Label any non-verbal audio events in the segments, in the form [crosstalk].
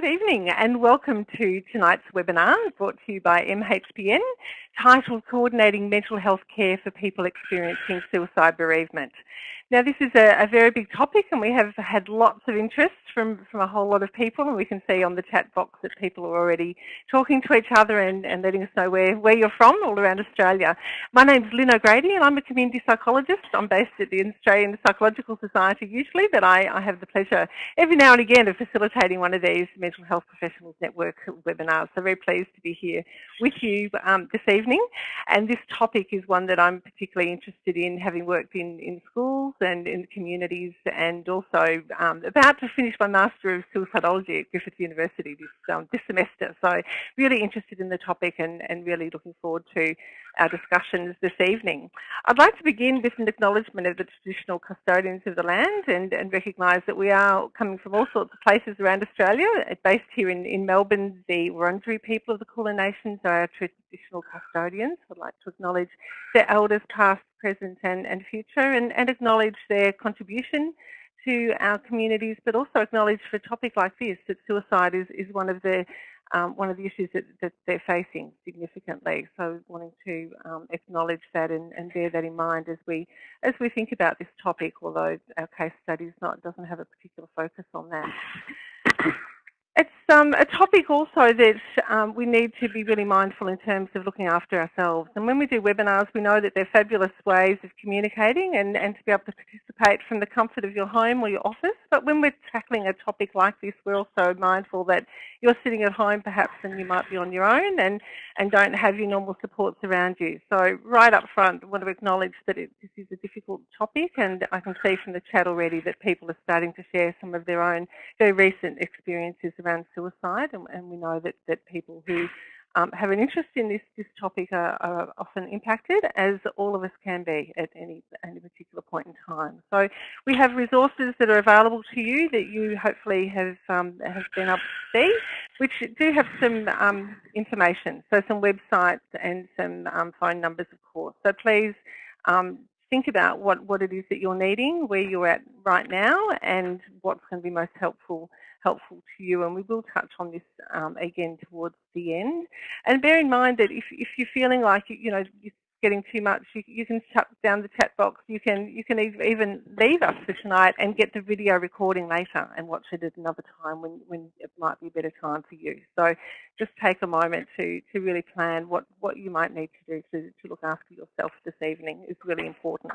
Good evening and welcome to tonight's webinar brought to you by MHPN titled Coordinating Mental Health Care for People Experiencing Suicide Bereavement. Now this is a, a, very big topic and we have had lots of interest from, from a whole lot of people and we can see on the chat box that people are already talking to each other and, and letting us know where, where you're from all around Australia. My name's Lynn O'Grady and I'm a community psychologist. I'm based at the Australian Psychological Society usually but I, I have the pleasure every now and again of facilitating one of these Mental Health Professionals Network webinars. So very pleased to be here with you um, this evening and this topic is one that I'm particularly interested in having worked in, in schools and in the communities and also um, about to finish my Master of Suicidology at Griffith University this, um, this semester. So really interested in the topic and, and really looking forward to our discussions this evening. I'd like to begin with an acknowledgement of the traditional custodians of the land and, and recognise that we are coming from all sorts of places around Australia. Uh, based here in, in Melbourne, the Wurundjeri people of the Kulin Nations are our traditional custodians. I'd like to acknowledge their elders past, present and, and future and, and acknowledge their contribution to our communities, but also acknowledge for a topic like this that suicide is, is one of the um, one of the issues that, that, they're facing significantly. So wanting to um, acknowledge that and, and, bear that in mind as we as we think about this topic, although our case study not doesn't have a particular focus on that. It's um, a topic also that um, we need to be really mindful in terms of looking after ourselves. And when we do webinars, we know that they're fabulous ways of communicating and, and to be able to participate from the comfort of your home or your office. But when we're tackling a topic like this, we're also mindful that you're sitting at home perhaps and you might be on your own and, and don't have your normal supports around you. So right up front, I want to acknowledge that it, this is a difficult topic and I can see from the chat already that people are starting to share some of their own very recent experiences around suicide, and, and we know that, that people who um, have an interest in this, this topic are, are, often impacted, as all of us can be at any, any particular point in time. So we have resources that are available to you that you hopefully have, um, have been able to see, which do have some um, information, so some websites and some um, phone numbers, of course. So please um, think about what, what it is that you're needing, where you're at right now, and what's going to be most helpful helpful to you and we will touch on this um, again towards the end. And bear in mind that if, if you're feeling like you know getting too much, you, you can shut down the chat box. You can you can even leave us for tonight and get the video recording later and watch it at another time when, when it might be a better time for you. So just take a moment to, to really plan what, what you might need to do to, to look after yourself this evening is really important.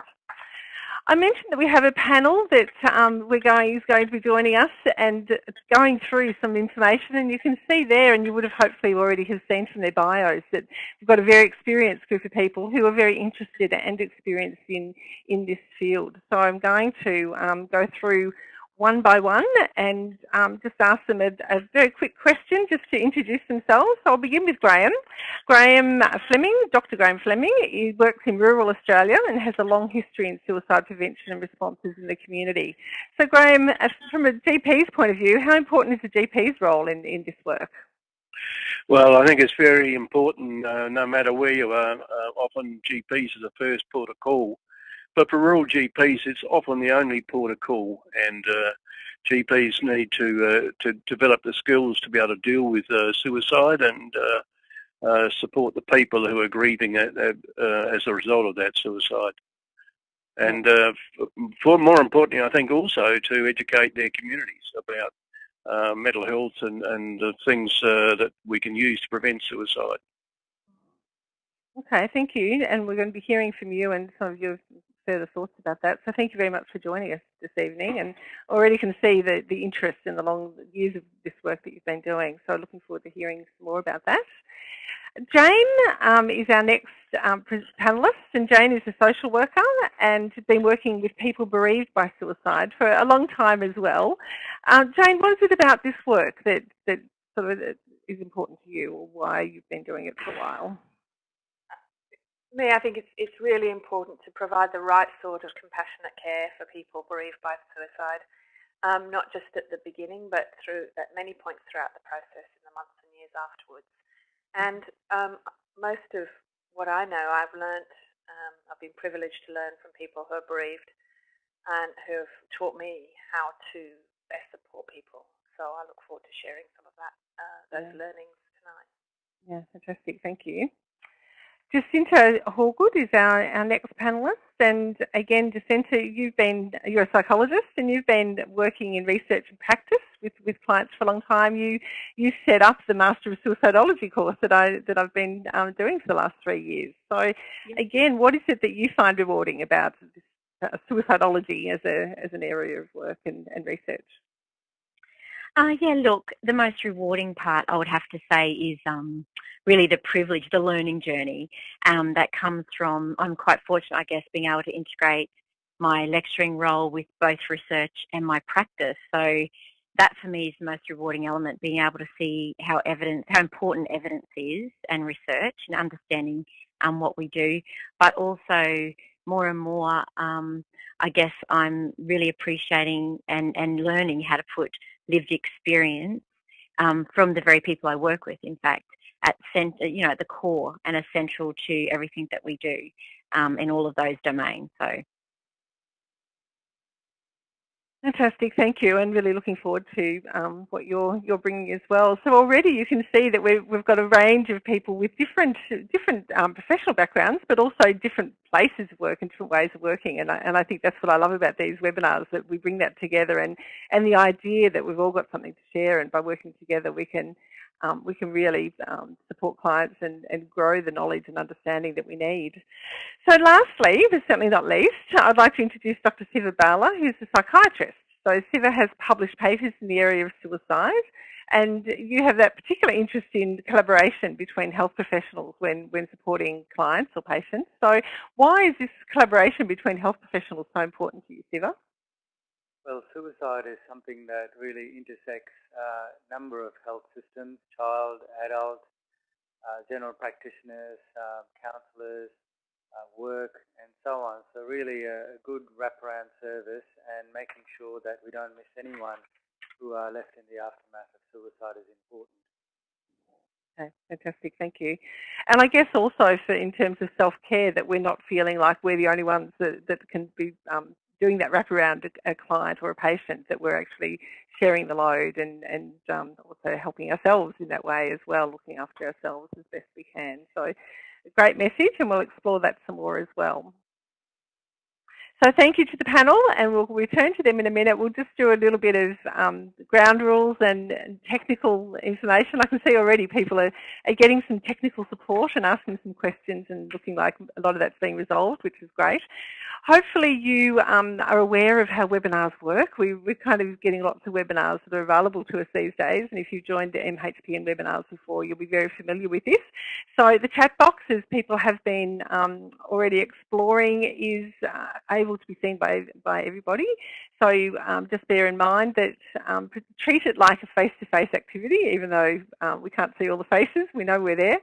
I mentioned that we have a panel that um, we're going is going to be joining us and going through some information and you can see there and you would have hopefully already have seen from their bios that we've got a very experienced group of people who are very interested and experienced in, in this field. So I'm going to um, go through one by one and um, just ask them a, a, very quick question just to introduce themselves. So I'll begin with Graham. Graham Fleming, Dr. Graham Fleming, he works in rural Australia and has a long history in suicide prevention and responses in the community. So Graham, uh, from a GP's point of view, how important is the GP's role in, in this work? Well, I think it's very important, uh, no matter where you are. Uh, often GPs are the first port of call but for rural GPs, it's often the only port of call, and uh, GPs need to uh, to develop the skills to be able to deal with uh, suicide and uh, uh, support the people who are grieving at, uh, as a result of that suicide. And for more importantly, I think also to educate their communities about mental health and, and the things that we can use to prevent suicide. Okay, thank you. And we're going to be hearing from you and some of your further thoughts about that. So thank you very much for joining us this evening and already can see the, the interest in the long years of this work that you've been doing. So looking forward to hearing some more about that. Jane um, is our next um, panellist and Jane is a social worker and been working with people bereaved by suicide for a long time as well. Uh, Jane, what is it about this work that, that sort of is important to you or why you've been doing it for a while? Me, I think it's it's really important to provide the right sort of compassionate care for people bereaved by suicide, um, not just at the beginning, but through at many points throughout the process in the months and years afterwards. And um, most of what I know, I've learnt, um, I've been privileged to learn from people who are bereaved and who have taught me how to best support people. So I look forward to sharing some of that, uh, those yeah. learnings tonight. Yeah, fantastic. Thank you. Jacinta Hawgood is our, our next panellist. And again, Jacinta, you've been, you're a psychologist and you've been working in research and practice with, with clients for a long time. You, you set up the Master of Suicidology course that, I, that I've been um, doing for the last three years. So again, what is it that you find rewarding about this, uh, suicidology as, a, as an area of work and, and research? Uh, yeah, look, the most rewarding part I would have to say is um, really the privilege, the learning journey um, that comes from, I'm quite fortunate, I guess, being able to integrate my lecturing role with both research and my practice. So that for me is the most rewarding element, being able to see how evidence, how important evidence is and research and understanding um, what we do, but also more and more, um, I guess I'm really appreciating and, and learning how to put lived experience um, from the very people I work with, in fact, at you know, at the core and essential to everything that we do um, in all of those domains. So Fantastic, thank you, and really looking forward to um, what you're you're bringing as well. So already you can see that we've we've got a range of people with different different um, professional backgrounds, but also different places of work and different ways of working. And I, and I think that's what I love about these webinars that we bring that together, and and the idea that we've all got something to share, and by working together we can um, we can really um, support clients and, and grow the knowledge and understanding that we need. So lastly, but certainly not least, I'd like to introduce Dr. Siva Bala, who's a psychiatrist. So Siva has published papers in the area of suicide and you have that particular interest in collaboration between health professionals when, when supporting clients or patients. So why is this collaboration between health professionals so important to you, Siva? Well, suicide is something that really intersects a number of health systems, child, adult, uh, general practitioners, uh, counsellors, uh, work, and so on. So really a, a, good wraparound service and making sure that we don't miss anyone who are left in the aftermath of suicide is important. Okay, fantastic, thank you. And I guess also for in terms of self-care that we're not feeling like we're the only ones that, that can be um, doing that wraparound a, a client or a patient that we're actually sharing the load and, and um, also helping ourselves in that way as well, looking after ourselves as best we can. So a great message and we'll explore that some more as well. So thank you to the panel and we'll return to them in a minute. We'll just do a little bit of um, ground rules and technical information. I can see already people are, are getting some technical support and asking some questions and looking like a lot of that's being resolved, which is great. Hopefully you um, are aware of how webinars work. We, are kind of getting lots of webinars that are available to us these days and if you've joined the MHPN webinars before you'll be very familiar with this. So the chat box as people have been um, already exploring is uh, able to be seen by, by everybody. So um, just bear in mind that um, treat it like a face-to-face -face activity even though um, we can't see all the faces, we know we're there.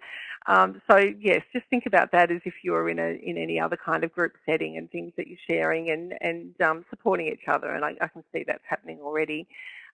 Um, so yes, just think about that as if you're in a in any other kind of group setting and things that you're sharing and and um, supporting each other. And I, I, can see that's happening already.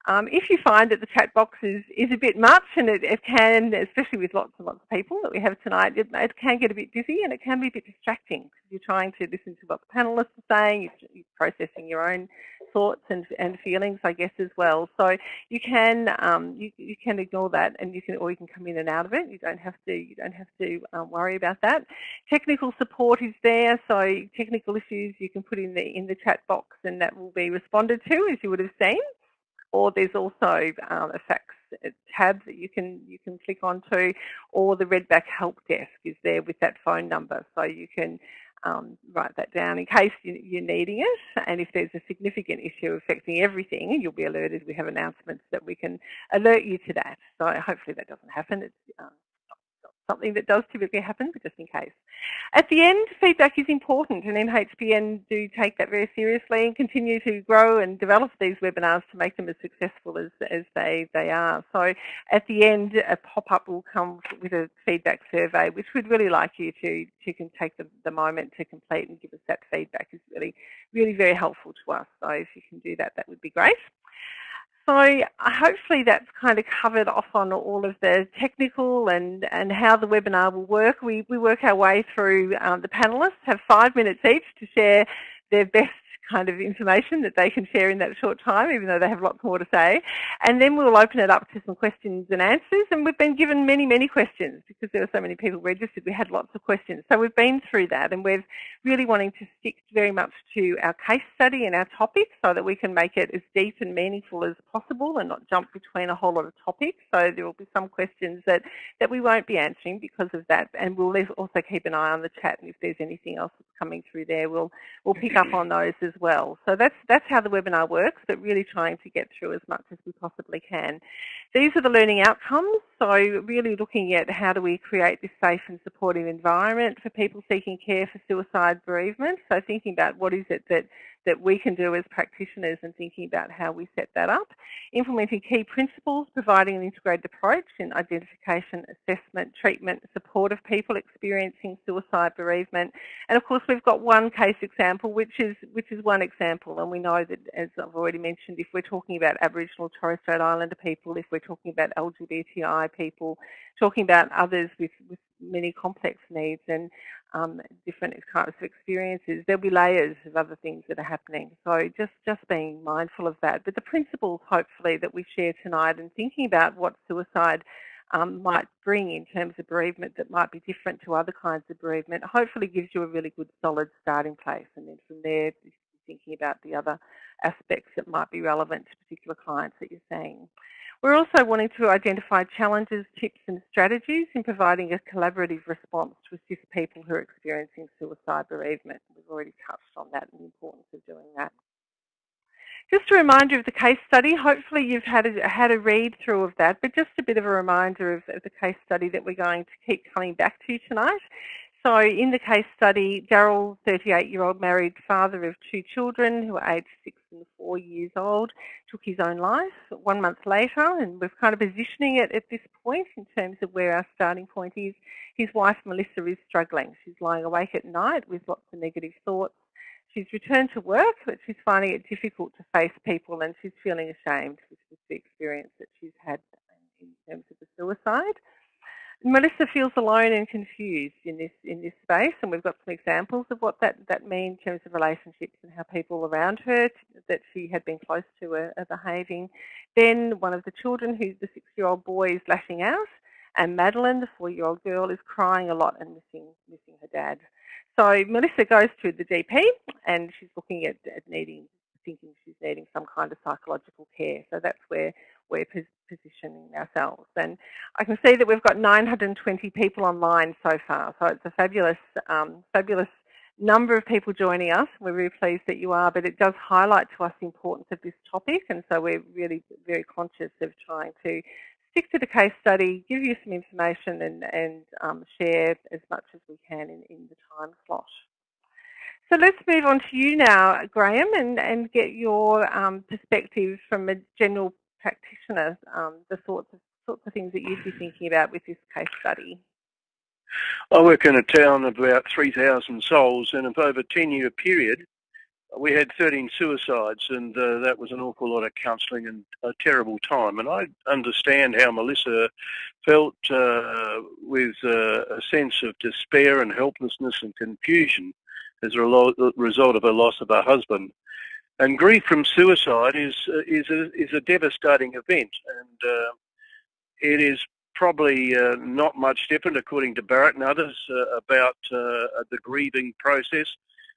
Um, if you find that the chat box is, is a bit much and it, it, can, especially with lots and lots of people that we have tonight, it, it, can get a bit busy and it can be a bit distracting because you're trying to listen to what the panelists are saying, you're, you're processing your own thoughts and, and feelings, I guess, as well. So you can um, you, you can ignore that, and you can or you can come in and out of it. You don't have to you don't have to um, worry about that. Technical support is there, so technical issues you can put in the in the chat box, and that will be responded to, as you would have seen. Or there's also um, a FAQs tab that you can you can click onto, or the Redback Help Desk is there with that phone number, so you can um, write that down in case you, are needing it. And if there's a significant issue affecting everything, you'll be alerted. We have announcements that we can alert you to that. So hopefully that doesn't happen. It's, um, something that does typically happen, but just in case. At the end, feedback is important, and MHPN do take that very seriously and continue to grow and develop these webinars to make them as successful as, as they, they are. So at the end, a pop-up will come with a feedback survey, which we'd really like you to, to can take the, the moment to complete and give us that feedback is really, really very helpful to us. So if you can do that, that would be great. So uh, hopefully that's kind of covered off on all of the technical and, and how the webinar will work. We, we work our way through, um, the panellists have five minutes each to share their best kind of information that they can share in that short time, even though they have lots more to say. And then we'll open it up to some questions and answers. And we've been given many, many questions because there were so many people registered. We had lots of questions. So we've been through that and we're really wanting to stick very much to our case study and our topic so that we can make it as deep and meaningful as possible and not jump between a whole lot of topics. So there will be some questions that, that we won't be answering because of that. And we'll also keep an eye on the chat and if there's anything else that's coming through there, we'll, we'll pick up on those as well. So that's, that's how the webinar works, but really trying to get through as much as we possibly can. These are the learning outcomes. So really looking at how do we create this safe and supportive environment for people seeking care for suicide bereavement. So thinking about what is it that that we can do as practitioners and thinking about how we set that up. Implementing key principles, providing an integrated approach in identification, assessment, treatment, support of people experiencing suicide bereavement. And of course we've got one case example which is which is one example and we know that as I've already mentioned if we're talking about Aboriginal Torres Strait Islander people, if we're talking about LGBTI people, talking about others with, with many complex needs and um, different types of experiences. There'll be layers of other things that are happening. So just, just being mindful of that. But the principles, hopefully, that we share tonight and thinking about what suicide um, might bring in terms of bereavement that might be different to other kinds of bereavement, hopefully gives you a really good solid starting place. And then from there, thinking about the other aspects that might be relevant to particular clients that you're seeing. We're also wanting to identify challenges, tips and strategies in providing a collaborative response to assist people who are experiencing suicide bereavement. We've already touched on that and the importance of doing that. Just a reminder of the case study. Hopefully you've had a, had a read through of that, but just a bit of a reminder of, of the case study that we're going to keep coming back to tonight. So in the case study, Daryl, 38-year-old married father of two children who are aged six and four years old, took his own life one month later, and we're kind of positioning it at this point in terms of where our starting point is. His wife, Melissa, is struggling. She's lying awake at night with lots of negative thoughts. She's returned to work, but she's finding it difficult to face people and she's feeling ashamed with the experience that she's had in terms of the suicide. Melissa feels alone and confused in this in this space, and we've got some examples of what that that means in terms of relationships and how people around her that she had been close to are, are behaving. Then one of the children, who's the six-year-old boy, is lashing out, and Madeline, the four-year-old girl, is crying a lot and missing missing her dad. So Melissa goes to the GP, and she's looking at, at needing thinking she's needing some kind of psychological care. So that's where we're positioning ourselves. And I can see that we've got 920 people online so far. So it's a fabulous, um, fabulous number of people joining us. We're really pleased that you are, but it does highlight to us the importance of this topic. And so we're really very conscious of trying to stick to the case study, give you some information and, and um, share as much as we can in, in the time slot. So let's move on to you now, Graham, and, and get your um, perspective from a general practitioner, um, the sorts of, sorts of things that you'd be thinking about with this case study. I work in a town of about 3,000 souls, and over a 10-year period, we had 13 suicides, and uh, that was an awful lot of counselling and a terrible time. And I understand how Melissa felt uh, with uh, a sense of despair and helplessness and confusion as a result of a loss of her husband. And grief from suicide is is a, is a devastating event, and uh, it is probably uh, not much different, according to Barrett and others, uh, about uh, the grieving process,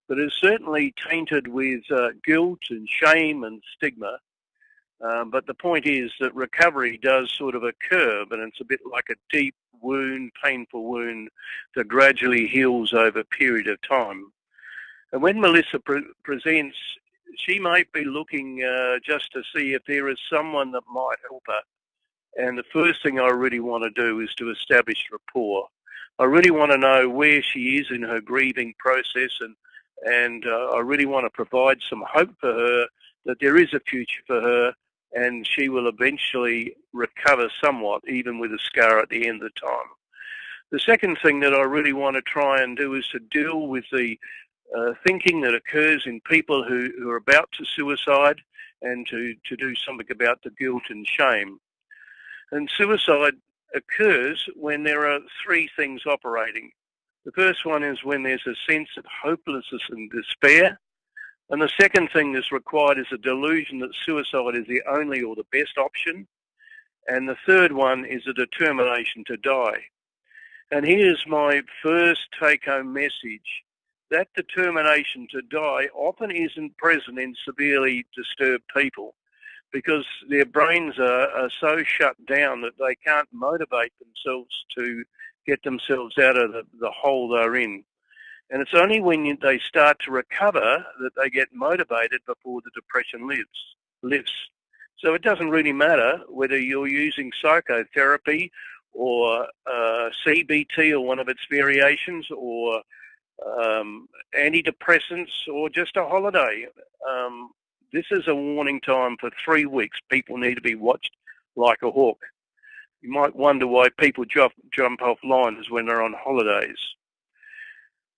but is certainly tainted with uh, guilt and shame and stigma. Um, but the point is that recovery does sort of occur, and it's a bit like a deep wound, painful wound that gradually heals over a period of time. And when Melissa pre presents, she might be looking uh, just to see if there is someone that might help her. And the first thing I really want to do is to establish rapport. I really want to know where she is in her grieving process and and uh, I really want to provide some hope for her that there is a future for her and she will eventually recover somewhat even with a scar at the end of the time. The second thing that I really want to try and do is to deal with the uh, thinking that occurs in people who, who are about to suicide and to, to do something about the guilt and shame. And suicide occurs when there are three things operating. The first one is when there's a sense of hopelessness and despair. And the second thing that's required is a delusion that suicide is the only or the best option. And the third one is a determination to die. And here's my first take-home message. That determination to die often isn't present in severely disturbed people because their brains are, are so shut down that they can't motivate themselves to get themselves out of the, the hole they're in. And it's only when you, they start to recover that they get motivated before the depression lives, lifts. So it doesn't really matter whether you're using psychotherapy or uh, CBT or one of its variations or um, antidepressants or just a holiday. Um, this is a warning time for three weeks. People need to be watched like a hawk. You might wonder why people jump, jump off lines when they're on holidays.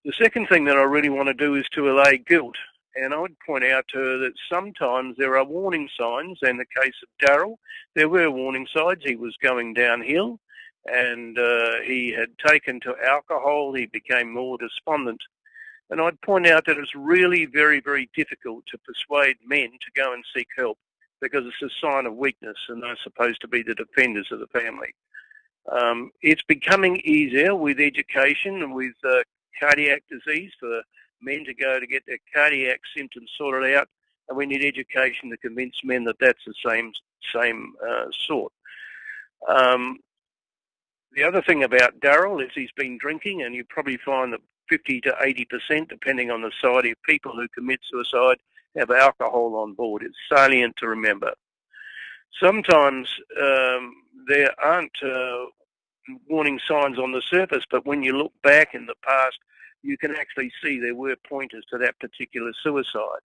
The second thing that I really want to do is to allay guilt. And I would point out to her that sometimes there are warning signs. In the case of Daryl, there were warning signs. He was going downhill and uh, he had taken to alcohol. He became more despondent. And I'd point out that it's really very, very difficult to persuade men to go and seek help because it's a sign of weakness and they're supposed to be the defenders of the family. Um, it's becoming easier with education and with uh, cardiac disease for men to go to get their cardiac symptoms sorted out, and we need education to convince men that that's the same same uh, sort. Um, the other thing about Daryl is he's been drinking, and you probably find that 50 to 80 percent, depending on the side of people who commit suicide, have alcohol on board. It's salient to remember. Sometimes um, there aren't uh, warning signs on the surface, but when you look back in the past, you can actually see there were pointers to that particular suicide.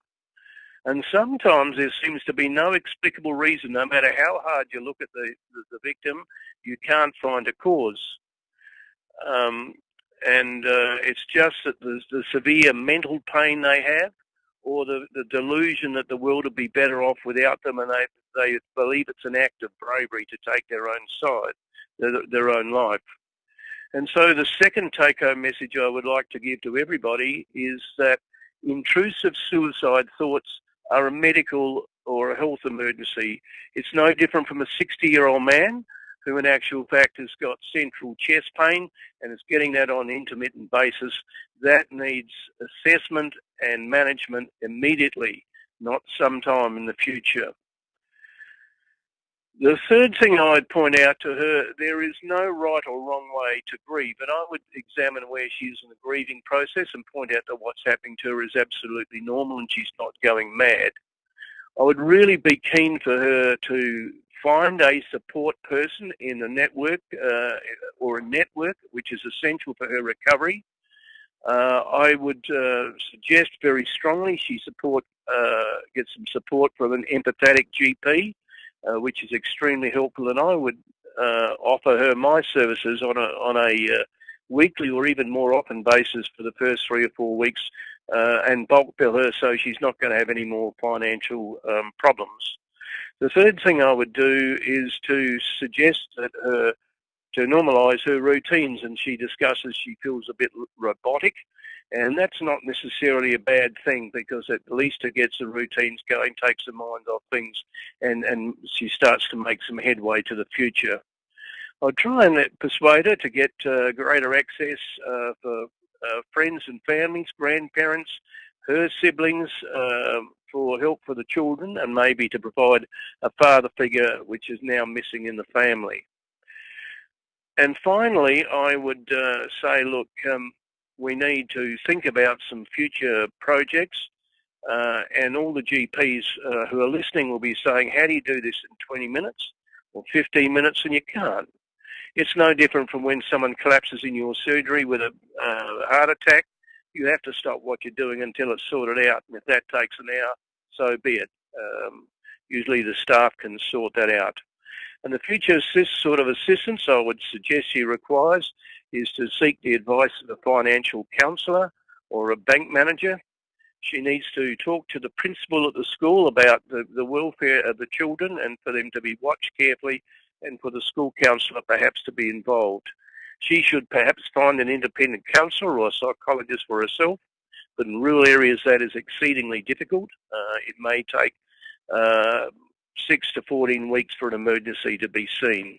And sometimes there seems to be no explicable reason, no matter how hard you look at the, the, the victim, you can't find a cause. Um, and uh, it's just that the, the severe mental pain they have, or the, the delusion that the world would be better off without them, and they, they believe it's an act of bravery to take their own side, their, their own life. And so the second take-home message I would like to give to everybody is that intrusive suicide thoughts are a medical or a health emergency. It's no different from a 60-year-old man who in actual fact has got central chest pain and is getting that on an intermittent basis. That needs assessment and management immediately, not sometime in the future. The third thing I'd point out to her, there is no right or wrong way to grieve, and I would examine where she is in the grieving process and point out that what's happening to her is absolutely normal and she's not going mad. I would really be keen for her to find a support person in a network uh, or a network which is essential for her recovery. Uh, I would uh, suggest very strongly she support uh, get some support from an empathetic GP uh, which is extremely helpful. And I would uh, offer her my services on a on a uh, weekly or even more often basis for the first three or four weeks, uh, and bulk bill her so she's not going to have any more financial um, problems. The third thing I would do is to suggest that her to normalise her routines, and she discusses she feels a bit robotic and that's not necessarily a bad thing because at least it gets the routines going, takes the mind off things, and, and she starts to make some headway to the future. I'll try and persuade her to get uh, greater access uh, for uh, friends and families, grandparents, her siblings, uh, for help for the children, and maybe to provide a father figure which is now missing in the family. And finally, I would uh, say, look, um, we need to think about some future projects uh, and all the GPs uh, who are listening will be saying, how do you do this in 20 minutes or 15 minutes? And you can't. It's no different from when someone collapses in your surgery with a uh, heart attack. You have to stop what you're doing until it's sorted out. And if that takes an hour, so be it. Um, usually the staff can sort that out. And the future assist sort of assistance I would suggest she requires is to seek the advice of a financial counsellor or a bank manager. She needs to talk to the principal at the school about the, the welfare of the children and for them to be watched carefully and for the school counsellor perhaps to be involved. She should perhaps find an independent counsellor or a psychologist for herself but in rural areas that is exceedingly difficult. Uh, it may take uh, 6 to 14 weeks for an emergency to be seen.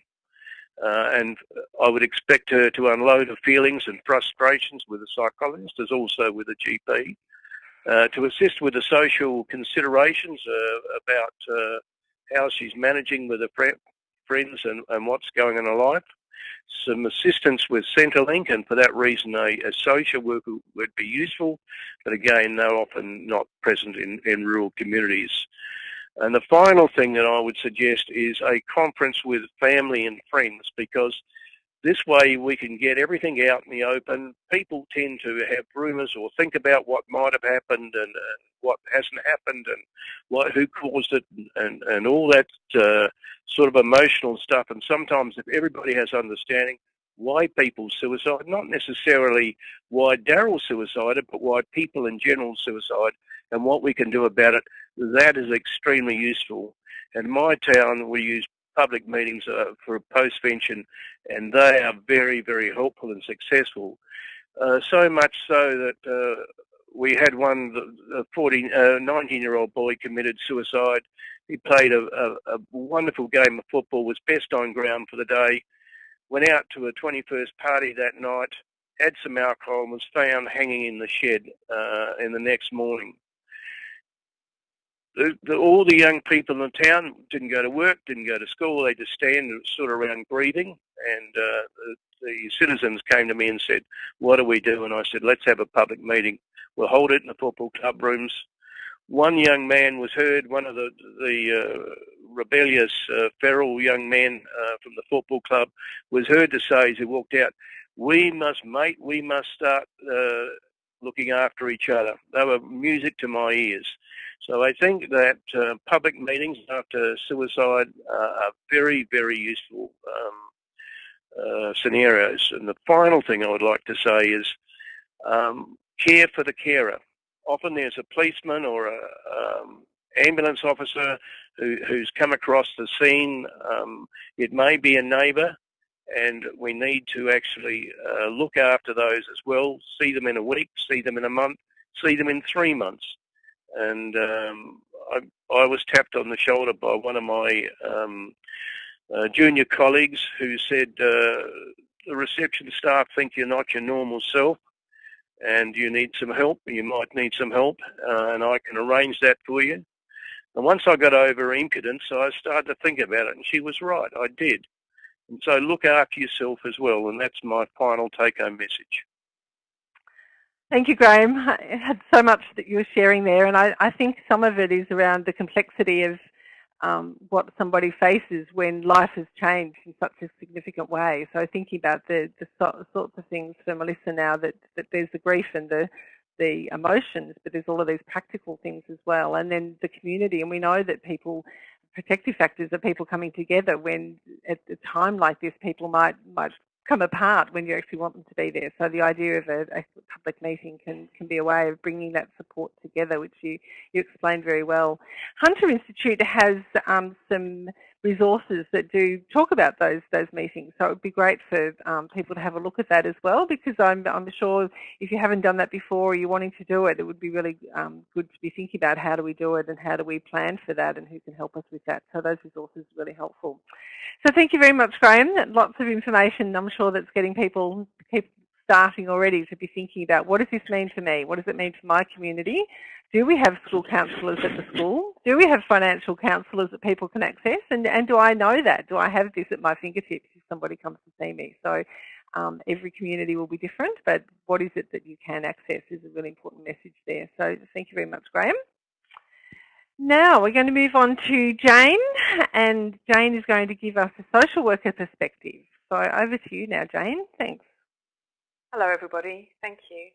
Uh, and I would expect her to unload her feelings and frustrations with a psychologist as also with a GP, uh, to assist with the social considerations uh, about uh, how she's managing with her friends and, and what's going on in her life, some assistance with Centrelink, and for that reason a, a, social worker would be useful, but again they're often not present in, in rural communities. And the final thing that I would suggest is a conference with family and friends because this way we can get everything out in the open. People tend to have rumours or think about what might have happened and uh, what hasn't happened and what, who caused it and, and all that uh, sort of emotional stuff. And sometimes if everybody has understanding why people suicide, not necessarily why Daryl suicided, but why people in general suicide and what we can do about it, that is extremely useful. In my town, we use public meetings uh, for a postvention, and they are very, very helpful and successful. Uh, so much so that uh, we had one, 14, 19-year-old uh, boy committed suicide. He played a, a, a, wonderful game of football, was best on ground for the day, went out to a 21st party that night, had some alcohol, and was found hanging in the shed uh, in the next morning the, the, all the young people in the town didn't go to work, didn't go to school. They just stand sort of around grieving. And uh, the, the, citizens came to me and said, "What do we do?" And I said, "Let's have a public meeting. We'll hold it in the football club rooms." One young man was heard. One of the the uh, rebellious, uh, feral young men uh, from the football club was heard to say as he walked out, "We must, mate. We must start." Uh, looking after each other. They were music to my ears. So I think that uh, public meetings after suicide are very, very useful um, uh, scenarios. And the final thing I would like to say is um, care for the carer. Often there's a policeman or an um, ambulance officer who, who's come across the scene. Um, it may be a neighbour and we need to actually uh, look after those as well, see them in a week, see them in a month, see them in three months. And um, I, I, was tapped on the shoulder by one of my um, uh, junior colleagues who said, uh, the reception staff think you're not your normal self and you need some help, you might need some help, uh, and I can arrange that for you. And once I got over impudence, I started to think about it, and she was right, I did. And so look after yourself as well, and that's my final take-home message. Thank you, Graham. I had so much that you were sharing there, and I, I think some of it is around the complexity of um, what somebody faces when life has changed in such a significant way. So thinking about the, the sorts of things for Melissa now, that, that there's the grief and the, the emotions, but there's all of these practical things as well. And then the community, and we know that people protective factors are people coming together when at a time like this people might might come apart when you actually want them to be there. So the idea of a, a, public meeting can, can be a way of bringing that support together, which you, you explained very well. Hunter Institute has um, some resources that do talk about those those meetings. So it would be great for um, people to have a look at that as well, because I'm I'm sure if you haven't done that before or you're wanting to do it, it would be really um, good to be thinking about how do we do it and how do we plan for that and who can help us with that. So those resources are really helpful. So thank you very much, Graham. Lots of information. I'm sure that's getting people keep starting already to be thinking about what does this mean for me? What does it mean for my community? Do we have school counsellors at the school? Do we have financial counsellors that people can access? And, and do I know that? Do I have this at my fingertips if somebody comes to see me? So um, every community will be different, but what is it that you can access is a really important message there. So thank you very much, Graham. Now we're going to move on to Jane, and Jane is going to give us a social worker perspective. So over to you now, Jane. Thanks. Hello, everybody. Thank you.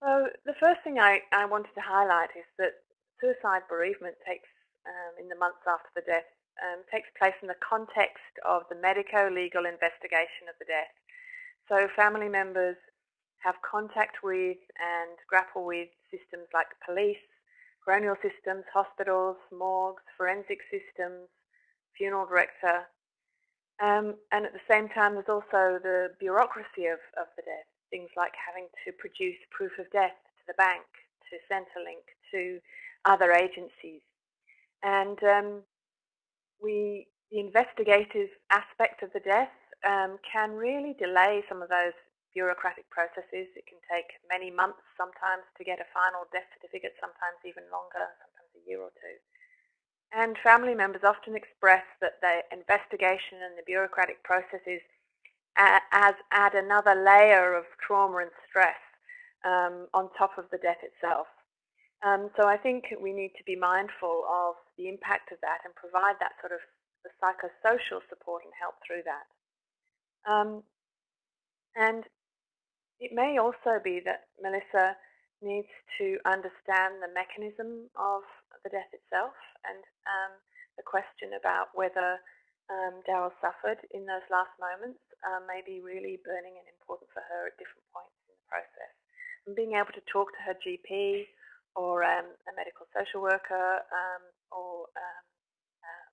So the first thing I, I wanted to highlight is that suicide bereavement takes, um, in the months after the death, um, takes place in the context of the medico-legal investigation of the death. So family members have contact with and grapple with systems like police, coronial systems, hospitals, morgues, forensic systems, funeral director, um, and at the same time there's also the bureaucracy of, of the death things like having to produce proof of death to the bank, to Centrelink, to other agencies. And um, we, the investigative aspect of the death um, can really delay some of those bureaucratic processes. It can take many months sometimes to get a final death certificate, sometimes even longer, sometimes a year or two. And family members often express that the investigation and the bureaucratic processes as add another layer of trauma and stress um, on top of the death itself. Um, so I think we need to be mindful of the impact of that and provide that sort of the psychosocial support and help through that. Um, and it may also be that Melissa needs to understand the mechanism of the death itself and um, the question about whether um, Daryl suffered in those last moments uh, may be really burning and important for her at different points in the process. And being able to talk to her GP or um, a medical social worker um, or um,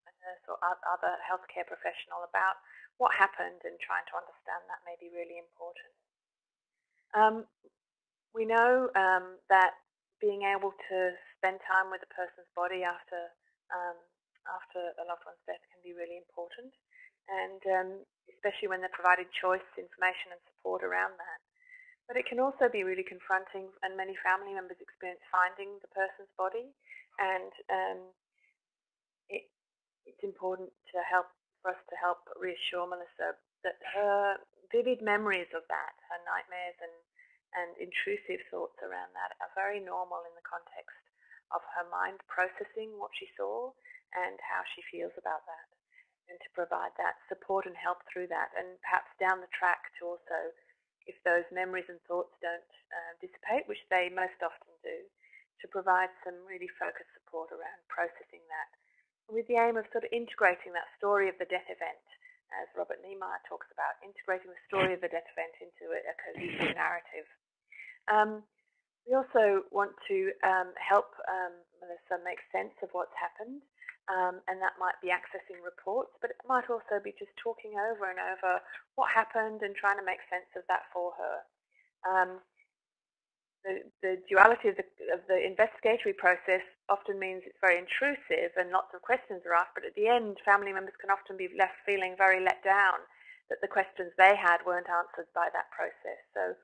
a nurse or other healthcare professional about what happened and trying to understand that may be really important. Um, we know um, that being able to spend time with a person's body after um, after a loved one's death can be really important, and um, especially when they're provided choice, information, and support around that. But it can also be really confronting, and many family members experience finding the person's body, and um, it, it's important to help for us to help reassure Melissa that her vivid memories of that, her nightmares and, and intrusive thoughts around that are very normal in the context of her mind processing what she saw and how she feels about that and to provide that support and help through that and perhaps down the track to also if those memories and thoughts don't uh, dissipate, which they most often do, to provide some really focused support around processing that with the aim of sort of integrating that story of the death event, as Robert Neimeyer talks about, integrating the story of the death event into a, a cohesive narrative. Um, we also want to um, help um, Melissa make sense of what's happened um, and that might be accessing reports, but it might also be just talking over and over what happened and trying to make sense of that for her. Um, the, the, duality of the, of the, investigatory process often means it's very intrusive and lots of questions are asked, but at the end, family members can often be left feeling very let down that the questions they had weren't answered by that process. So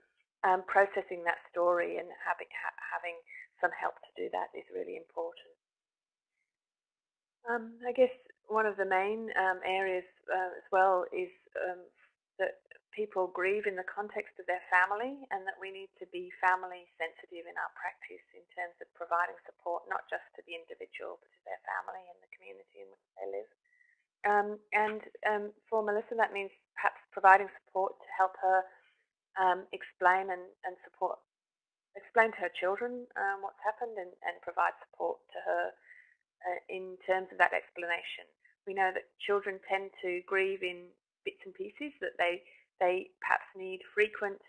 um, processing that story and having, ha having some help to do that is really important. Um, I guess one of the main um, areas uh, as well is um, that people grieve in the context of their family and that we need to be family sensitive in our practice in terms of providing support not just to the individual but to their family and the community in which they live. Um, and um, for Melissa that means perhaps providing support to help her um, explain and, and, support, explain to her children what's happened and, and provide support to her uh, in terms of that explanation. We know that children tend to grieve in bits and pieces, that they, they perhaps need frequent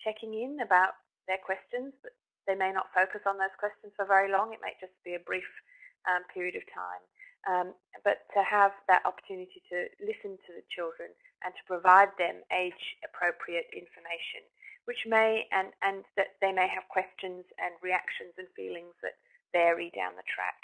checking in about their questions, but they may not focus on those questions for very long. It may just be a brief um, period of time. Um, but to have that opportunity to listen to the children and to provide them age-appropriate information, which may, and, and that they may have questions and reactions and feelings that vary down the track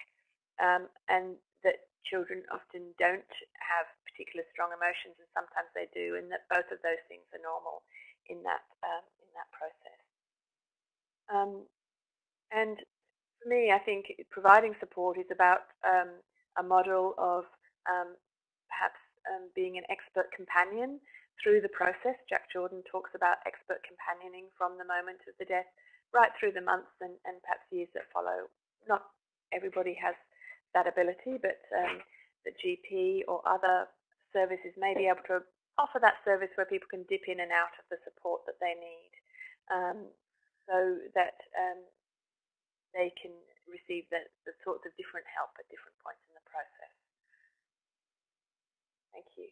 um, and that children often don't have particular strong emotions, and sometimes they do, and that both of those things are normal in that um, in that process. Um, and for me, I think providing support is about um, a model of um, perhaps um, being an expert companion through the process. Jack Jordan talks about expert companioning from the moment of the death right through the months and, and perhaps years that follow. Not everybody has that ability, but um, the GP or other services may be able to offer that service where people can dip in and out of the support that they need um, so that um, they can receive the, the sorts of different help at different points in the process. Thank you.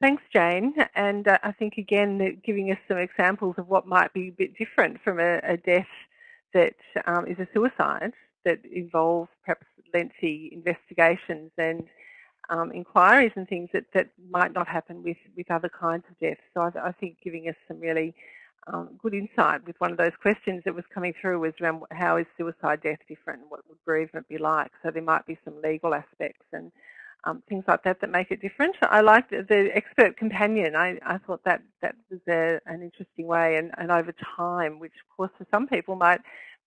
Thanks, Jane. And uh, I think, again, giving us some examples of what might be a bit different from a, a death that um, is a suicide that involves perhaps lengthy investigations and um, inquiries and things that, that might not happen with, with other kinds of deaths. So I, I think giving us some really um, good insight with one of those questions that was coming through was around how is suicide death different? and What would bereavement be like? So there might be some legal aspects and um, things like that that make it different. I liked the expert companion. I, I thought that that was a, an interesting way and, and over time, which of course for some people might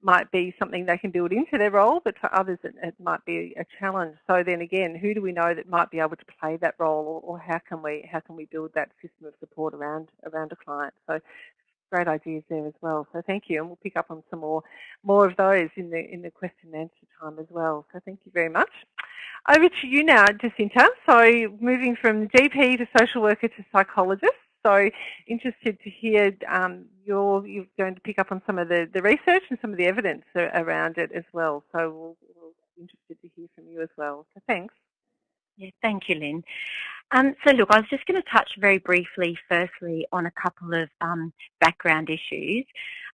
might be something they can build into their role, but for others it, it, might be a challenge. So then again, who do we know that might be able to play that role, or, or, how can we how can we build that system of support around around a client? So great ideas there as well. So thank you, and we'll pick up on some more more of those in the in the question and answer time as well. So thank you very much. Over to you now, Jacinta. So moving from GP to social worker to psychologist. So interested to hear um, you're, you're going to pick up on some of the, the research and some of the evidence around it as well. So we'll, we'll be interested to hear from you as well. So thanks. Yeah, thank you, Lynn. Um, so look, I was just going to touch very briefly, firstly, on a couple of um, background issues.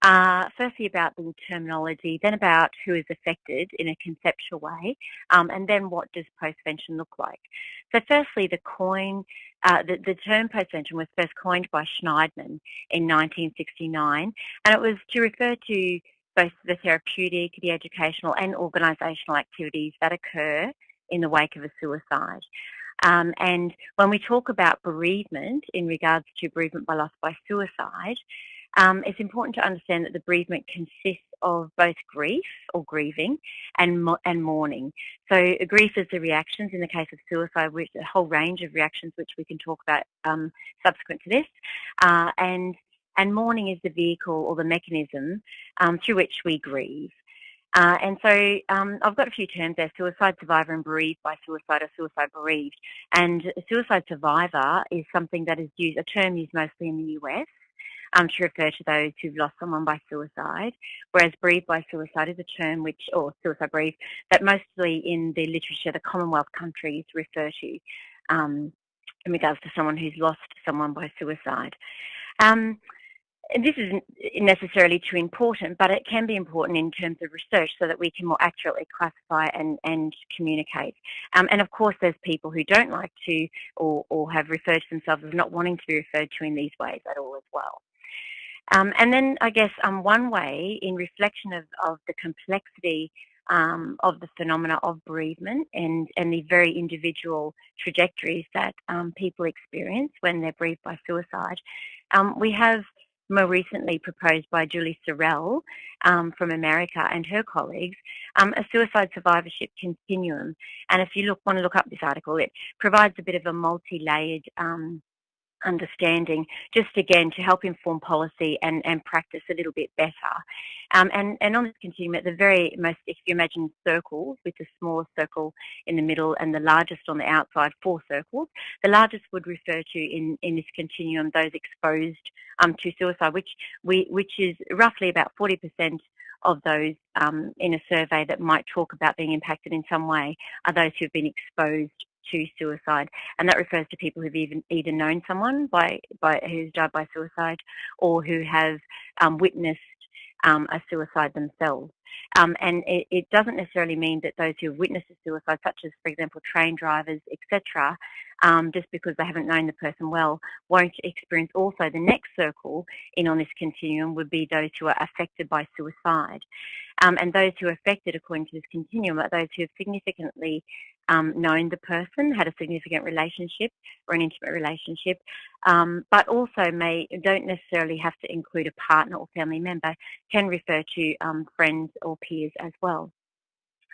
Uh, firstly, about the terminology, then about who is affected in a conceptual way, um, and then what does postvention look like. So firstly, the coin, uh, the, the term postvention was first coined by Shneidman in 1969, and it was to refer to both the therapeutic, the educational and organisational activities that occur in the wake of a suicide. Um, and when we talk about bereavement in regards to bereavement by loss by suicide, um, it's important to understand that the bereavement consists of both grief or grieving and and mourning. So grief is the reactions in the case of suicide, which a whole range of reactions which we can talk about um, subsequent to this, uh, and and mourning is the vehicle or the mechanism um, through which we grieve. Uh, and so um, I've got a few terms there, suicide survivor and bereaved by suicide or suicide bereaved. And suicide survivor is something that is used, a term used mostly in the US um, to refer to those who've lost someone by suicide, whereas bereaved by suicide is a term which, or suicide bereaved, that mostly in the literature the Commonwealth countries refer to um, in regards to someone who's lost someone by suicide. Um, this isn't necessarily too important, but it can be important in terms of research so that we can more accurately classify and, and communicate. Um, and of course, there's people who don't like to or, or have referred to themselves as not wanting to be referred to in these ways at all as well. Um, and then I guess um, one way in reflection of, of the complexity um, of the phenomena of bereavement and, and the very individual trajectories that um, people experience when they're bereaved by suicide, um, we have more recently proposed by Julie Cerel um, from America and her colleagues, um, a suicide survivorship continuum. And if you look, want to look up this article, it provides a bit of a multi-layered um, understanding, just again to help inform policy and, and practice a little bit better. Um, and, and on this continuum, at the very most, if you imagine circles with the smallest circle in the middle and the largest on the outside, four circles, the largest would refer to in, in this continuum those exposed um, to suicide, which, we, which is roughly about 40% of those um, in a survey that might talk about being impacted in some way are those who have been exposed to suicide, and that refers to people who've even either known someone by by who's died by suicide, or who have um, witnessed um, a suicide themselves. Um, and it, it, doesn't necessarily mean that those who have witnessed a suicide, such as, for example, train drivers, etc., um, just because they haven't known the person well, won't experience also the next circle in on this continuum would be those who are affected by suicide. Um, and those who are affected, according to this continuum, are those who have significantly um, known the person, had a significant relationship or an intimate relationship, um, but also may don't necessarily have to include a partner or family member, can refer to um, friends or peers as well.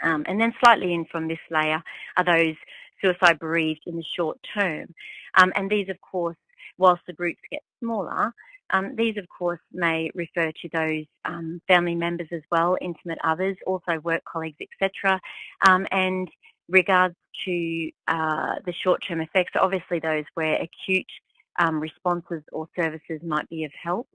Um, and then slightly in from this layer are those suicide bereaved in the short term. Um, and these, of course, whilst the groups get smaller, um, these, of course, may refer to those um, family members as well, intimate others, also work colleagues, etc. Um, and regards to uh, the short-term effects, obviously those where acute um, responses or services might be of help.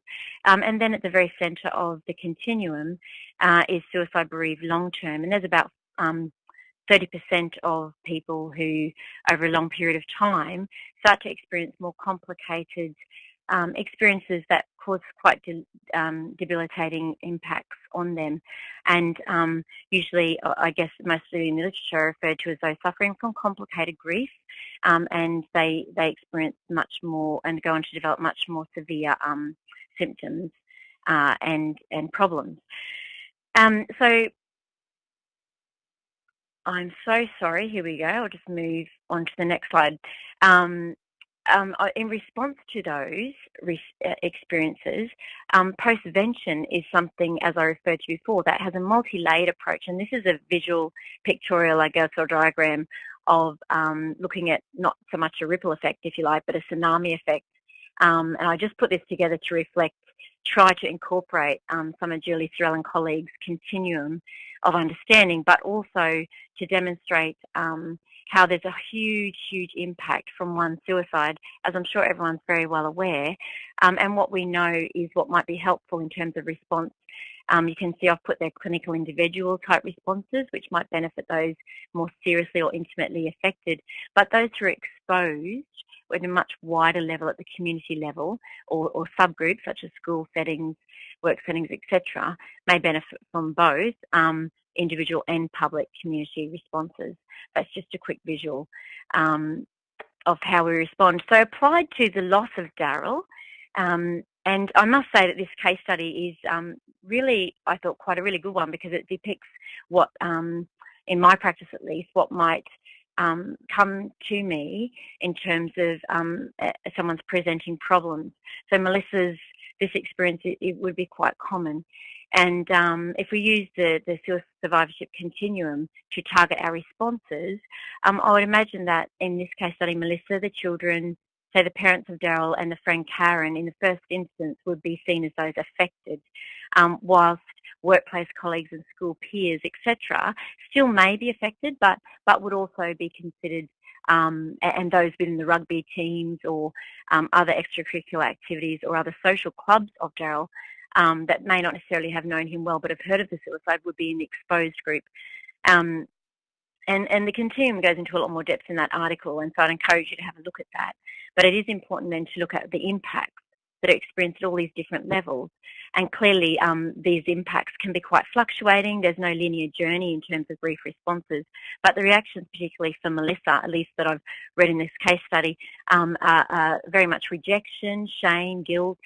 Um, and then at the very centre of the continuum uh, is suicide bereaved long-term, and there's about 30% um, of people who, over a long period of time, start to experience more complicated um, experiences that cause quite de um, debilitating impacts on them. And um, usually, uh, I guess, mostly in the literature, referred to as those suffering from complicated grief, um, and they they experience much more and go on to develop much more severe um, symptoms uh, and and problems. Um, so I'm so sorry. Here we go. I'll just move on to the next slide. Um, um, in response to those uh, experiences, um, postvention is something, as I referred to before, that has a multi-layered approach. And this is a visual pictorial, I guess, or diagram of um, looking at not so much a ripple effect, if you like, but a tsunami effect. Um, and I just put this together to reflect, try to incorporate um, some of Julie Cerel and colleagues' continuum of understanding, but also to demonstrate um, how there's a huge, huge impact from one suicide, as I'm sure everyone's very well aware. Um, and what we know is what might be helpful in terms of response. Um, you can see I've put their clinical individual type responses, which might benefit those more seriously or intimately affected. But those who are exposed at a much wider level at the community level or, or subgroups such as school settings, work settings, etc., may benefit from both um, individual and public community responses. That's just a quick visual um, of how we respond. So applied to the loss of Daryl, um, and I must say that this case study is um, really, I thought, quite a really good one because it depicts what, um, in my practice at least, what might um, come to me in terms of um, someone's presenting problems. So Melissa's, this experience, it, it would be quite common. And um, if we use the, the survivorship continuum to target our responses, um, I would imagine that in this case study, Melissa, the children, say the parents of Daryl and the friend Karen, in the first instance, would be seen as those affected, um, whilst workplace colleagues and school peers, etc., still may be affected, but but would also be considered. Um, and those within the rugby teams or um, other extracurricular activities or other social clubs of Daryl um, that may not necessarily have known him well but have heard of the suicide would be in the exposed group. Um, and, and the continuum goes into a lot more depth in that article, and so I'd encourage you to have a look at that. But it is important then to look at the impacts that are experienced at all these different levels. And clearly, um, these impacts can be quite fluctuating. There's no linear journey in terms of grief responses. But the reactions, particularly for Melissa, at least that I've read in this case study, um, are, are very much rejection, shame, guilt,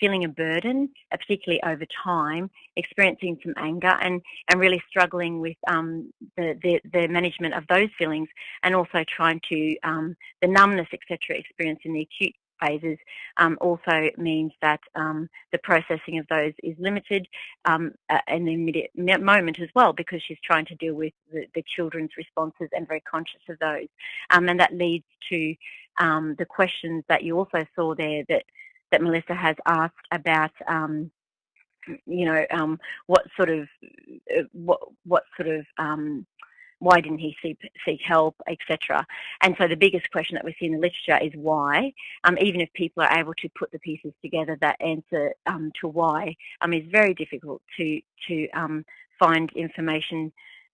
feeling a burden, uh, particularly over time, experiencing some anger and, and really struggling with um, the, the, the, management of those feelings and also trying to, um, the numbness, etc., experienced in the acute phases um, also means that um, the processing of those is limited um, in the immediate moment as well because she's trying to deal with the, the children's responses and very conscious of those. Um, and that leads to the questions that you also saw there that that Melissa has asked about, um, you know, um, what sort of, uh, what, what sort of, um, why didn't he seek, seek help, etc. And so the biggest question that we see in the literature is why. Um, even if people are able to put the pieces together, that answer um, to why um, is very difficult to to um, find information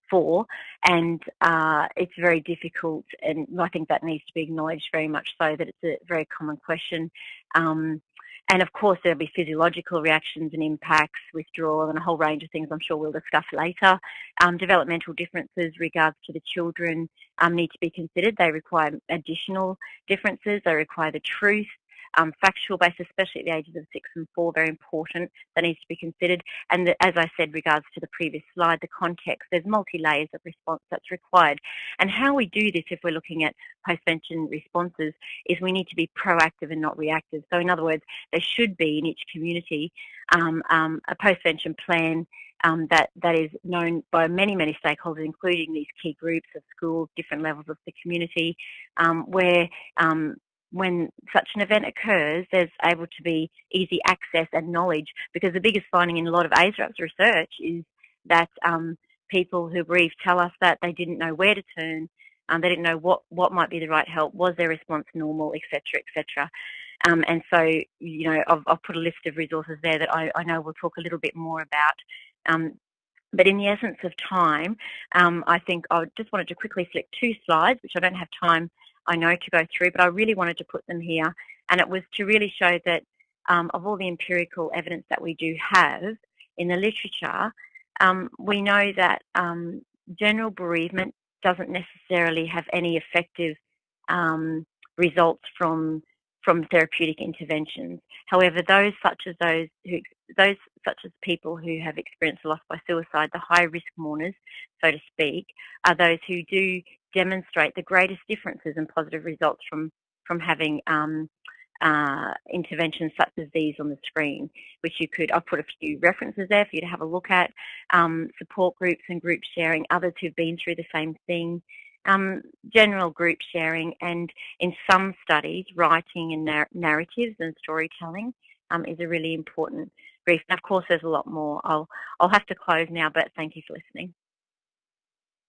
for, and uh, it's very difficult. And I think that needs to be acknowledged very much so that it's a very common question. Um, and of course, there'll be physiological reactions and impacts, withdrawal, and a whole range of things I'm sure we'll discuss later. Um, developmental differences regards to the children um, need to be considered. They require additional differences. They require the truth um, factual base, especially at the ages of six and four, very important. That needs to be considered. And the, as I said, regards to the previous slide, the context, there's multi-layers of response that's required. And how we do this, if we're looking at postvention responses, is we need to be proactive and not reactive. So in other words, there should be in each community um, um, a postvention plan um, that, that is known by many, many stakeholders, including these key groups of schools, different levels of the community, um, where um, when such an event occurs, there's able to be easy access and knowledge because the biggest finding in a lot of AISRAP's research is that um, people who grieve tell us that they didn't know where to turn, um, they didn't know what, what might be the right help, was their response normal, etc., etc. Um, and so, you know, I've, I've, put a list of resources there that I, I, know we'll talk a little bit more about. Um, but in the essence of time, um, I think I just wanted to quickly flick two slides, which I don't have time I know to go through, but I really wanted to put them here. And it was to really show that um, of all the empirical evidence that we do have in the literature, um, we know that um, general bereavement doesn't necessarily have any effective um, results from from therapeutic interventions. However, those such as those who those such as people who have experienced loss by suicide, the high risk mourners, so to speak, are those who do demonstrate the greatest differences and positive results from from having um, uh, interventions such as these on the screen, which you could, I've put a few references there for you to have a look at, um, support groups and group sharing, others who've been through the same thing, um, general group sharing, and in some studies, writing and nar narratives and storytelling um, is a really important brief. And of course, there's a lot more. I'll, I'll have to close now, but thank you for listening.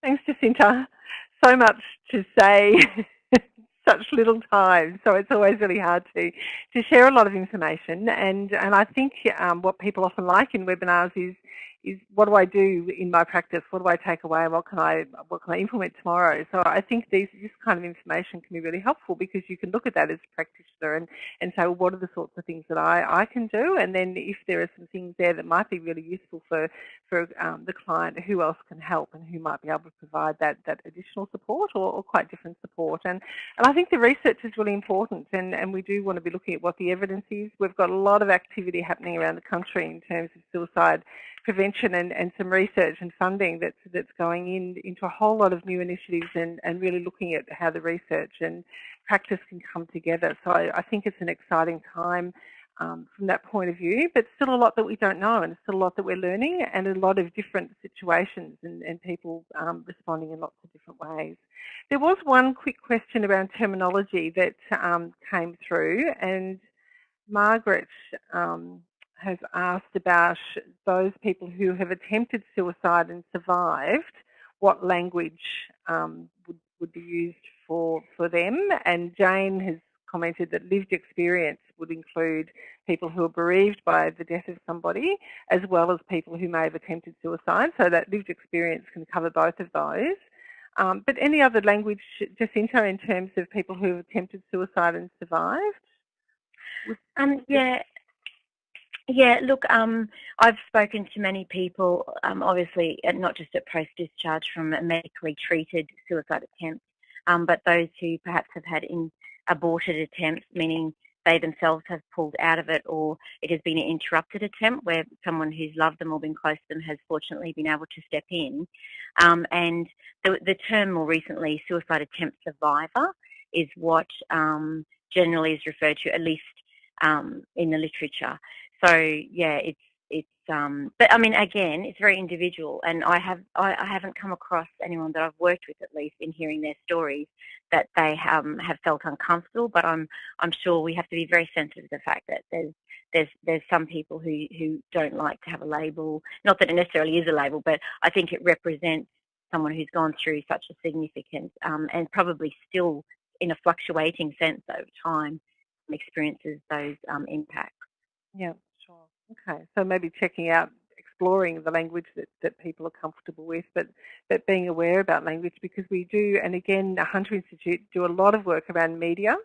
Thanks, Jacinta. So much to say. [laughs] such little time, so it's always really hard to to share a lot of information. And and I think um, what people often like in webinars is is what do I do in my practice? What do I take away? What can I what can I implement tomorrow? So I think these this kind of information can be really helpful because you can look at that as a practitioner and, and say, well, what are the sorts of things that I, I can do? And then if there are some things there that might be really useful for for um, the client, who else can help and who might be able to provide that that additional support or, or quite different support. And and I think the research is really important and, and we do want to be looking at what the evidence is. We've got a lot of activity happening around the country in terms of suicide prevention and, and some research and funding that's that's going in into a whole lot of new initiatives and, and really looking at how the research and practice can come together. So I, I think it's an exciting time um, from that point of view, but still a lot that we don't know and still a lot that we're learning and a lot of different situations and, and people um, responding in lots of different ways. There was one quick question around terminology that um, came through and Margaret um, has asked about those people who have attempted suicide and survived, what language um, would, would be used for, for them. And Jane has commented that lived experience would include people who are bereaved by the death of somebody, as well as people who may have attempted suicide. So that lived experience can cover both of those. Um, but any other language, Jacinta, in terms of people who have attempted suicide and survived? Um, yeah, yeah, look, um, I've spoken to many people, um, obviously, uh, not just at post-discharge from a medically treated suicide attempt, um, but those who perhaps have had in aborted attempts, meaning they themselves have pulled out of it or it has been an interrupted attempt where someone who's loved them or been close to them has fortunately been able to step in. Um, and the, the, term more recently, suicide attempt survivor, is what um, generally is referred to, at least um, in the literature. So yeah, it's it's um, but I mean again, it's very individual, and I have I, I, haven't come across anyone that I've worked with at least in hearing their stories that they um, have felt uncomfortable. But I'm I'm sure we have to be very sensitive to the fact that there's there's there's some people who who don't like to have a label. Not that it necessarily is a label, but I think it represents someone who's gone through such a significant um, and probably still in a fluctuating sense over time experiences those um, impacts. Yeah. Okay, so maybe checking out, exploring the language that, that people are comfortable with, but, but being aware about language because we do, and again, the Hunter Institute do a lot of work around media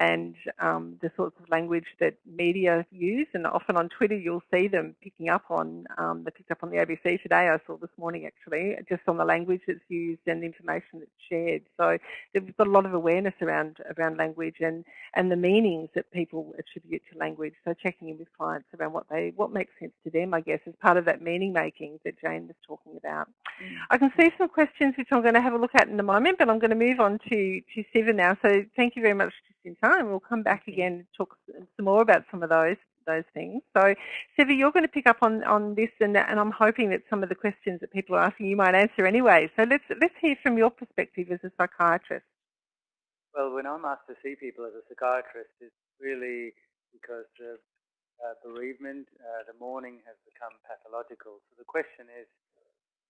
and um, the sorts of language that media use. And often on Twitter, you'll see them picking up on, um, they picked up on the ABC today, I saw this morning actually, just on the language that's used and the information that's shared. So there's got a lot of awareness around, around language and, and the meanings that people attribute to language. So checking in with clients around what they, what makes sense to them, I guess, is part of that meaning making that Jane was talking about. Mm. I can see some questions which I'm going to have a look at in a moment, but I'm going to move on to, to Siva now. So thank you very much in time. We'll come back again and talk some more about some of those those things. So, Siva, you're going to pick up on, on this, and, and I'm hoping that some of the questions that people are asking you might answer anyway. So let's let's hear from your perspective as a psychiatrist. Well, when I'm asked to see people as a psychiatrist, it's really because the uh, bereavement, uh, the mourning has become pathological. So the question is,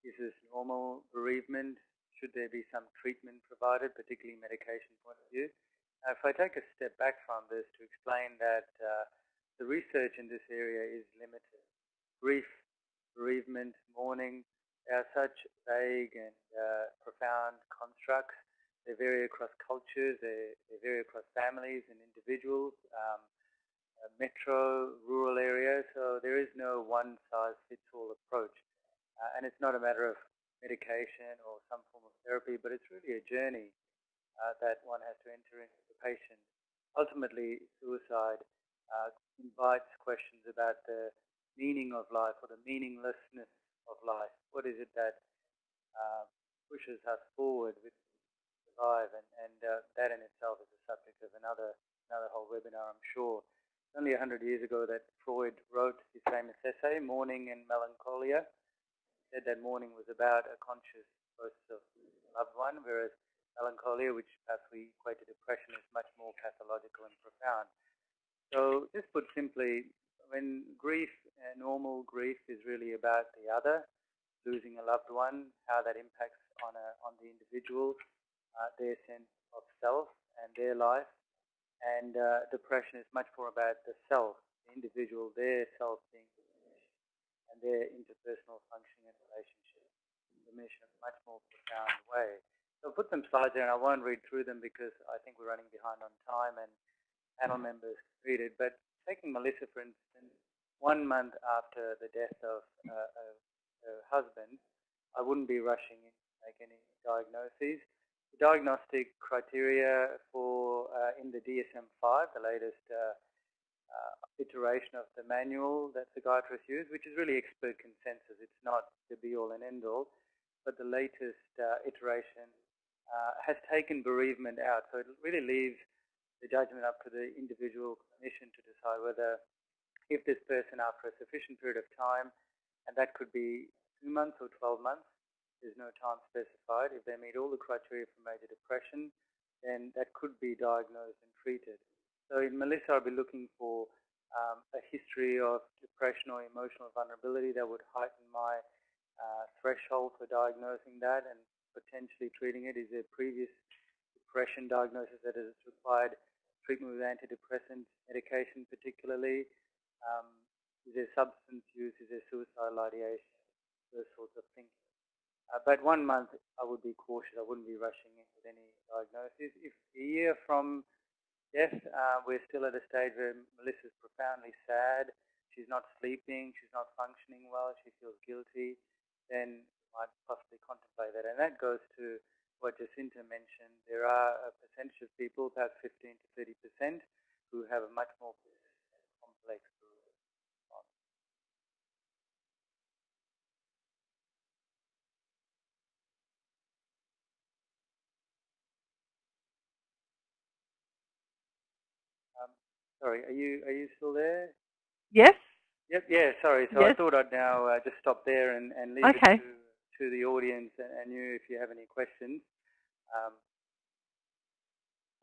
is this normal bereavement? Should there be some treatment provided, particularly medication point of view? If I take a step back from this to explain that uh, the research in this area is limited. Grief, bereavement, mourning, are such vague and uh, profound constructs. They vary across cultures, they, they vary across families and individuals, um, metro, rural areas, so there is no one-size-fits-all approach. Uh, and it's not a matter of medication or some form of therapy, but it's really a journey uh, that one has to enter into the patient ultimately suicide uh, invites questions about the meaning of life or the meaninglessness of life. What is it that uh, pushes us forward with life? And, and uh, that in itself is the subject of another another whole webinar, I'm sure. It's only 100 years ago that Freud wrote his famous essay, Mourning and Melancholia. He said that mourning was about a conscious process of loved one, whereas melancholia, which perhaps we equate to depression, is much more pathological and profound. So, just put simply, when grief, uh, normal grief, is really about the other, losing a loved one, how that impacts on a, on the individual, uh, their sense of self and their life, and uh, depression is much more about the self, the individual, their self being diminished, and their interpersonal functioning and relationship diminished in a much more profound way. So I'll put some slides there, and I won't read through them because I think we're running behind on time, and panel members read it. But taking Melissa, for instance, one month after the death of uh, her husband, I wouldn't be rushing in to make any diagnoses. The diagnostic criteria for uh, in the DSM-5, the latest uh, uh, iteration of the manual that psychiatrists use, which is really expert consensus. It's not the be-all and end-all, but the latest uh, iteration uh, has taken bereavement out. So it really leaves the judgment up to the individual clinician to decide whether if this person after a sufficient period of time, and that could be two months or 12 months, there's no time specified. If they meet all the criteria for major depression, then that could be diagnosed and treated. So in Melissa, I'll be looking for um, a history of depression or emotional vulnerability that would heighten my uh, threshold for diagnosing that and potentially treating it? Is there previous depression diagnosis that has required treatment with antidepressant medication particularly? Um, is there substance use? Is there suicidal ideation? Those sorts of things. Uh, but one month, I would be cautious. I wouldn't be rushing in with any diagnosis. If a year from death, uh, we're still at a stage where Melissa's profoundly sad, she's not sleeping, she's not functioning well, she feels guilty, then might possibly contemplate that. And that goes to what Jacinta mentioned. There are a percentage of people, perhaps 15 to 30 percent, who have a much more complex response. Um, sorry, are you are you still there? Yes. Yep. Yeah. Sorry. So yes. I thought I'd now uh, just stop there and, and leave okay. it to to the audience and you if you have any questions. Um,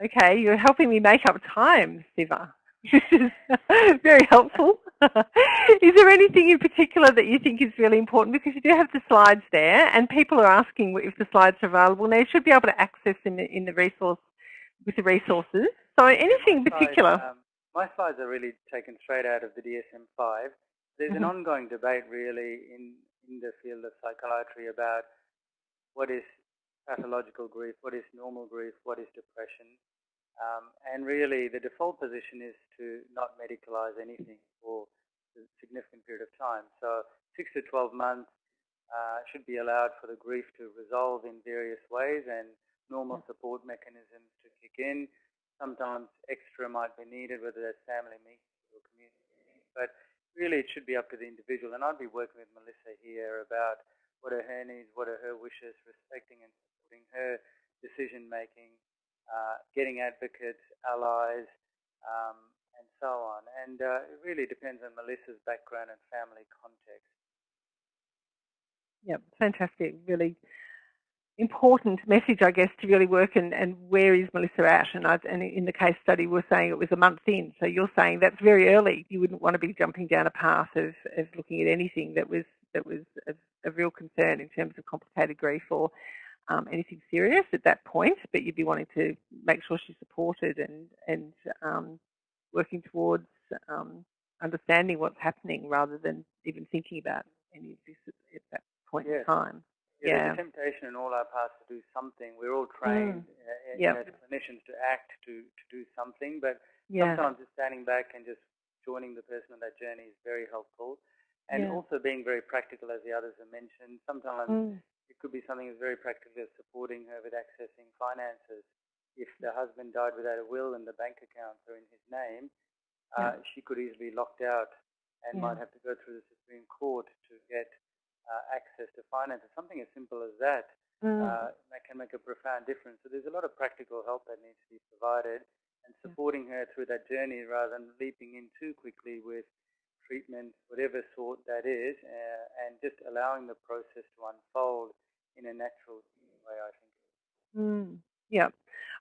okay, you're helping me make up time, Siva. This [laughs] is very helpful. [laughs] is there anything in particular that you think is really important? Because you do have the slides there, and people are asking if the slides are available. Now you should be able to access in the, in the resource with the resources. So anything in particular? Um, my slides are really taken straight out of the DSM-5. There's mm -hmm. an mm-hmm. ongoing debate really in in the field of psychiatry about what is pathological grief, what is normal grief, what is depression. Um, and really the default position is to not medicalize anything for a significant period of time. So 6 to 12 months uh, should be allowed for the grief to resolve in various ways and normal support mechanisms to kick in. Sometimes extra might be needed, whether that's family meetings or community meetings. But really it should be up to the individual. And I'd be working with Melissa here about what are her needs, what are her wishes, respecting and supporting her decision making, uh, getting advocates, allies, um, and so on. And uh, it really depends on Melissa's background and family context. Yep, fantastic. Really important message, I guess, to really work and, and where is Melissa at? And, I, and in the case study, we're saying it was a month in. So you're saying that's very early. You wouldn't want to be jumping down a path of, of looking at anything that was that was a, a real concern in terms of complicated grief or um, anything serious at that point. But you'd be wanting to make sure she's supported and and um, working towards um, understanding what's happening rather than even thinking about any of this at that point yes. in time. Yeah, there's a temptation in all our paths to do something. We're all trained mm. uh, yep. you know, clinicians to act, to, to do something, but yeah. sometimes just standing back and just joining the person on that journey is very helpful. And yeah. also being very practical, as the others have mentioned. Sometimes mm. it could be something that's very practical, as supporting her with accessing finances if the husband died without a will and the bank accounts are in his name, uh, she could easily be locked out and yeah. might have to go through the Supreme Court to get access to finances. Something as simple as that mm. uh, that can make a profound difference. So there's a lot of practical help that needs to be provided and supporting her through that journey rather than leaping in too quickly with treatment, whatever sort that is, uh, and just allowing the process to unfold in a natural way, I think. Mm. Yeah.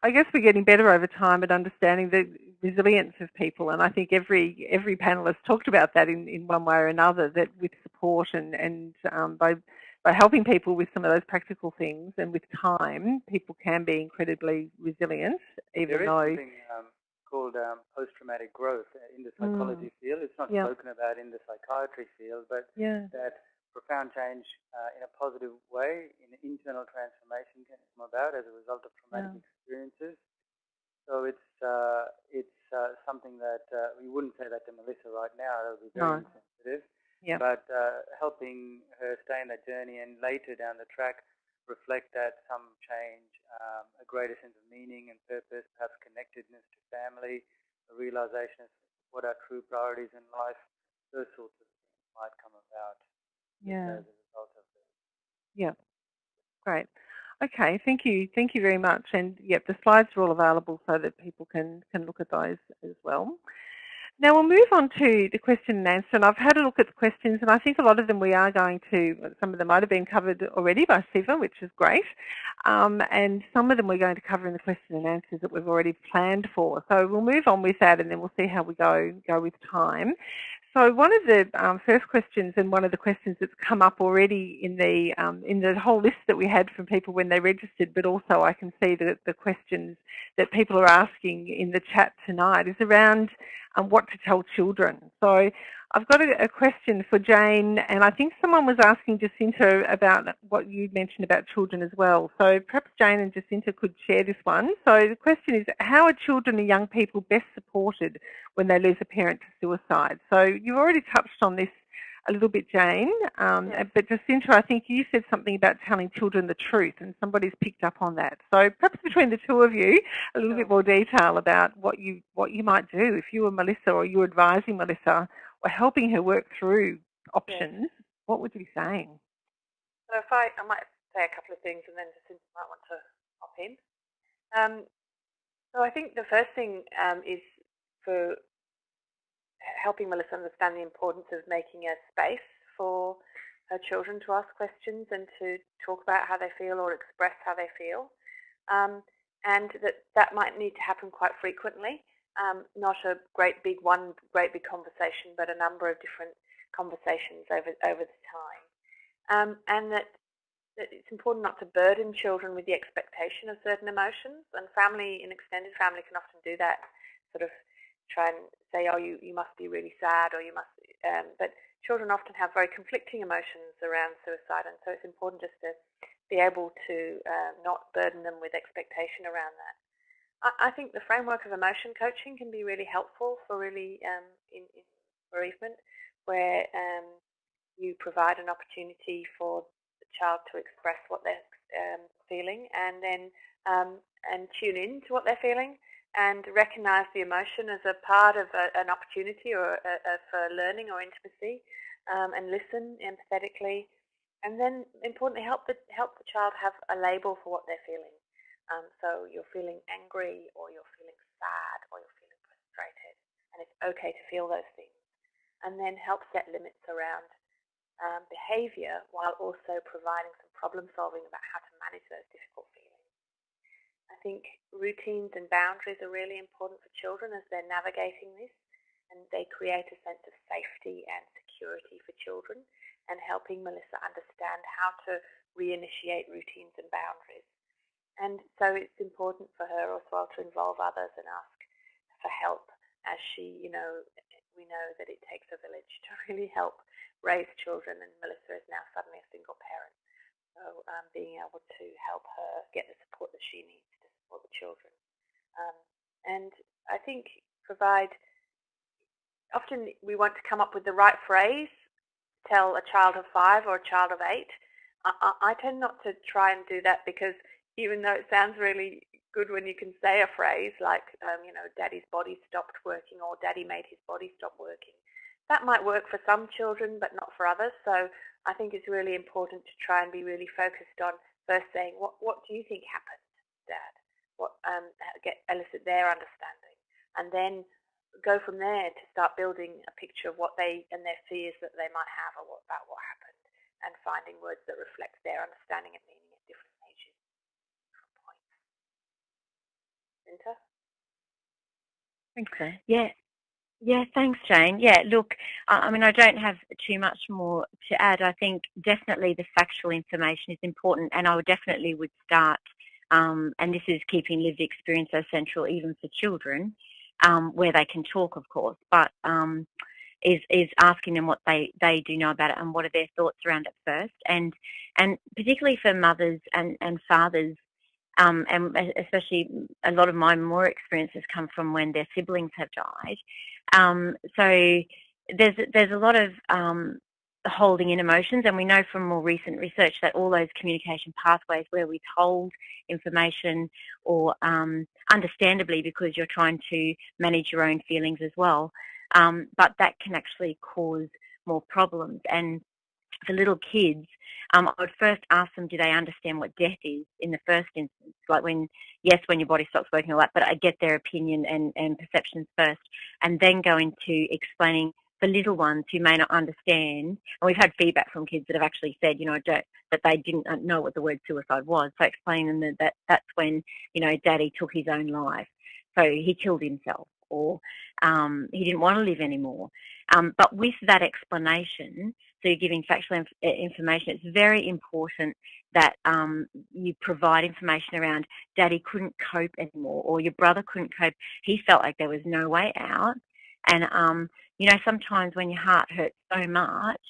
I guess we're getting better over time at understanding the resilience of people, and I think every every panelist talked about that in, in one way or another. That with support and and um, by by helping people with some of those practical things, and with time, people can be incredibly resilient. Even there is though something um, called um, post-traumatic growth in the psychology mm. field. It's not yeah. spoken about in the psychiatry field, but yeah. that profound change uh, in a positive way, in internal transformation can come about as a result of traumatic yeah. experiences. So it's uh, it's uh, something that uh, we wouldn't say that to Melissa right now. That would be very no. insensitive. Yeah. But uh, helping her stay in that journey and later down the track reflect that some change, um, a greater sense of meaning and purpose, perhaps connectedness to family, a realization of what are true priorities in life, those sorts of things might come about yeah. as a result of this. Yeah, great. Okay, thank you. Thank you very much. And yep, the slides are all available so that people can, can look at those as well. Now we'll move on to the question and answer, and I've had a look at the questions, and I think a lot of them we are going to, some of them might have been covered already by Siva, which is great, um, and some of them we're going to cover in the question and answers that we've already planned for. So we'll move on with that, and then we'll see how we go go with time. So one of the um, first questions and one of the questions that's come up already in the um, in the whole list that we had from people when they registered, but also I can see that the questions that people are asking in the chat tonight is around um, what to tell children. So I've got a, a, question for Jane, and I think someone was asking Jacinta about what you mentioned about children as well. So perhaps Jane and Jacinta could share this one. So the question is, how are children and young people best supported when they lose a parent to suicide? So you've already touched on this a little bit, Jane. Um, yes. But Jacinta, I think you said something about telling children the truth, and somebody's picked up on that. So perhaps between the two of you, a little sure. bit more detail about what you what you might do if you were Melissa or you were advising Melissa helping her work through options. Yes. What would you be saying? So if I, I might say a couple of things, and then Jacinta might want to hop in. Um, so I think the first thing um, is for helping Melissa understand the importance of making a space for her children to ask questions and to talk about how they feel or express how they feel. Um, and that that might need to happen quite frequently. Um, not a great big one, great big conversation, but a number of different conversations over over the time. Um, and that, that it's important not to burden children with the expectation of certain emotions. And family, an extended family, can often do that, sort of try and say, oh, you, you must be really sad or you must, um, but children often have very conflicting emotions around suicide and so it's important just to be able to uh, not burden them with expectation around that. I, think the framework of emotion coaching can be really helpful for really um, in, in, bereavement where um, you provide an opportunity for the child to express what they're um, feeling and then um, and tune in to what they're feeling and recognize the emotion as a part of a, an opportunity or a, a, for learning or intimacy um, and listen empathetically and then importantly help the, help the child have a label for what they're feeling. Um, so you're feeling angry or you're feeling sad or you're feeling frustrated and it's okay to feel those things. And then help set limits around um, behavior while also providing some problem solving about how to manage those difficult feelings. I think routines and boundaries are really important for children as they're navigating this and they create a sense of safety and security for children and helping Melissa understand how to reinitiate routines and boundaries. And so it's important for her as well to involve others and ask for help as she, you know, we know that it takes a village to [laughs] really help raise children and Melissa is now suddenly a single parent. So um, being able to help her get the support that she needs for the children. Um, and I think provide, often we want to come up with the right phrase, tell a child of five or a child of eight. I, I, I tend not to try and do that because even though it sounds really good when you can say a phrase like, um, you know, daddy's body stopped working or daddy made his body stop working. That might work for some children, but not for others. So I think it's really important to try and be really focused on first saying, what, what do you think happened, dad? What, um, get, elicit their understanding. And then go from there to start building a picture of what they and their fears that they might have or what, about what happened and finding words that reflect their understanding and meaning at different ages, different points. Vinta? Thanks, Yeah. Yeah, thanks, Jane. Yeah, look, I mean, I don't have too much more to add. I think definitely the factual information is important, and I would definitely would start, um, and this is keeping lived experience so central even for children, um, where they can talk, of course, but um, is is asking them what they they do know about it and what are their thoughts around it first, and and particularly for mothers and and fathers um, and especially a lot of my more experiences come from when their siblings have died. Um, so there's there's a lot of um, holding in emotions, and we know from more recent research that all those communication pathways where we hold information, or um, understandably because you're trying to manage your own feelings as well, um, but that can actually cause more problems. And for little kids, um, I would first ask them, do they understand what death is in the first instance? Like when, yes, when your body stops working all that, but I get their opinion and, and perceptions first, and then go into explaining for little ones who may not understand. And we've had feedback from kids that have actually said, you know, that they didn't know what the word suicide was. So explaining them that, that that's when, you know, daddy took his own life. So he killed himself or um, he didn't want to live anymore. Um, but with that explanation, so you're giving factual inf information, it's very important that um, you provide information around daddy couldn't cope anymore or your brother couldn't cope. He felt like there was no way out. And, um, you know, sometimes when your heart hurts so much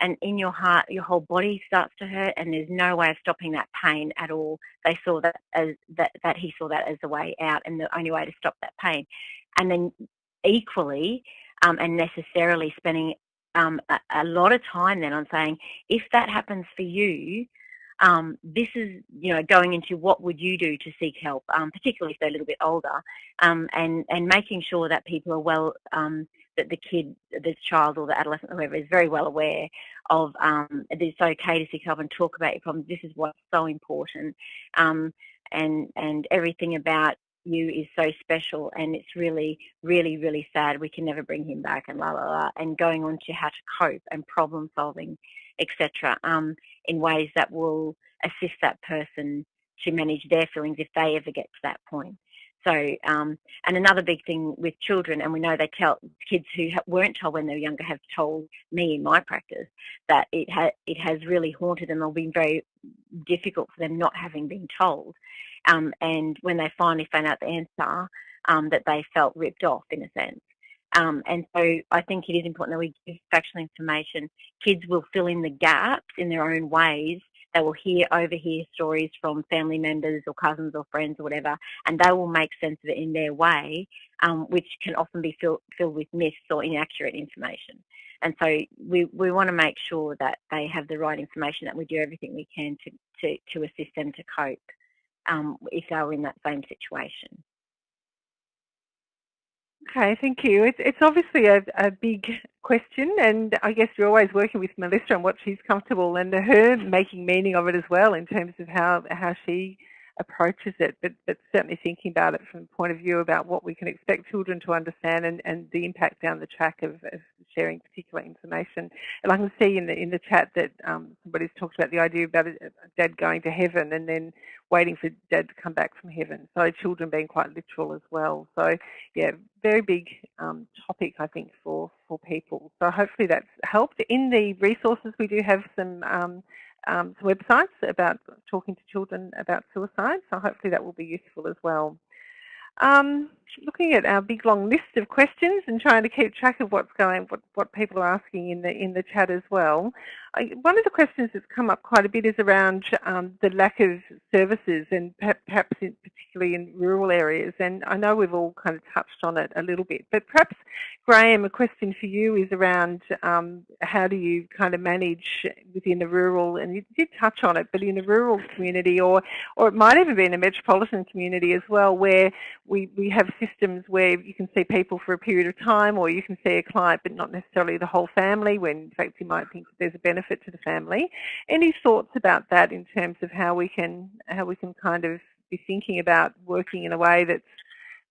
and in your heart, your whole body starts to hurt and there's no way of stopping that pain at all. They saw that as that, that he saw that as the way out and the only way to stop that pain and then equally um, and necessarily spending um, a, a, lot of time then on saying, if that happens for you, um, this is, you know, going into what would you do to seek help, um, particularly if they're a little bit older, um, and and making sure that people are well, um, that the kid, the child or the adolescent, whoever, is very well aware of it's okay to seek help and talk about your problems. This is what's so important, and and everything about you is so special and it's really, really, really sad. We can never bring him back and la la la. And going on to how to cope and problem solving, etc. Um, in ways that will assist that person to manage their feelings if they ever get to that point. So, um, and another big thing with children, and we know they tell kids who weren't told when they were younger have told me in my practice that it ha- it has really haunted them or been very difficult for them not having been told. Um, and when they finally found out the answer, um, that they felt ripped off in a sense. Um, and so I think it is important that we give factual information. Kids will fill in the gaps in their own ways. They will hear, overhear stories from family members or cousins or friends or whatever, and they will make sense of it in their way, um, which can often be fill, filled with myths or inaccurate information. And so we, we want to make sure that they have the right information, that we do everything we can to, to, to assist them to cope um, if they were in that same situation. Okay, thank you. It's, it's obviously a, a big question and I guess you're always working with Melissa on what she's comfortable and her making meaning of it as well in terms of how, how she approaches it, but, but certainly thinking about it from the point of view about what we can expect children to understand and, and the impact down the track of, of sharing particular information. And I can see in the in the chat that um, somebody's talked about the idea about dad going to heaven and then waiting for dad to come back from heaven. So children being quite literal as well. So yeah, very big um, topic I think for for people. So hopefully that's helped. In the resources we do have some um, um, websites about talking to children about suicide, so hopefully that will be useful as well. Um, looking at our big long list of questions and trying to keep track of what's going, what, what people are asking in the in the chat as well. I, one of the questions that's come up quite a bit is around um, the lack of services and perhaps in, particularly in rural areas. And I know we've all kind of touched on it a little bit, but perhaps Graham, a question for you is around um, how do you kind of manage within the rural, and you did touch on it, but in a rural community or, or it might even be in a metropolitan community as well, where we, we have systems where you can see people for a period of time or you can see a client but not necessarily the whole family when in fact you might think there's a benefit to the family. Any thoughts about that in terms of how we can, how we can kind of be thinking about working in a way that's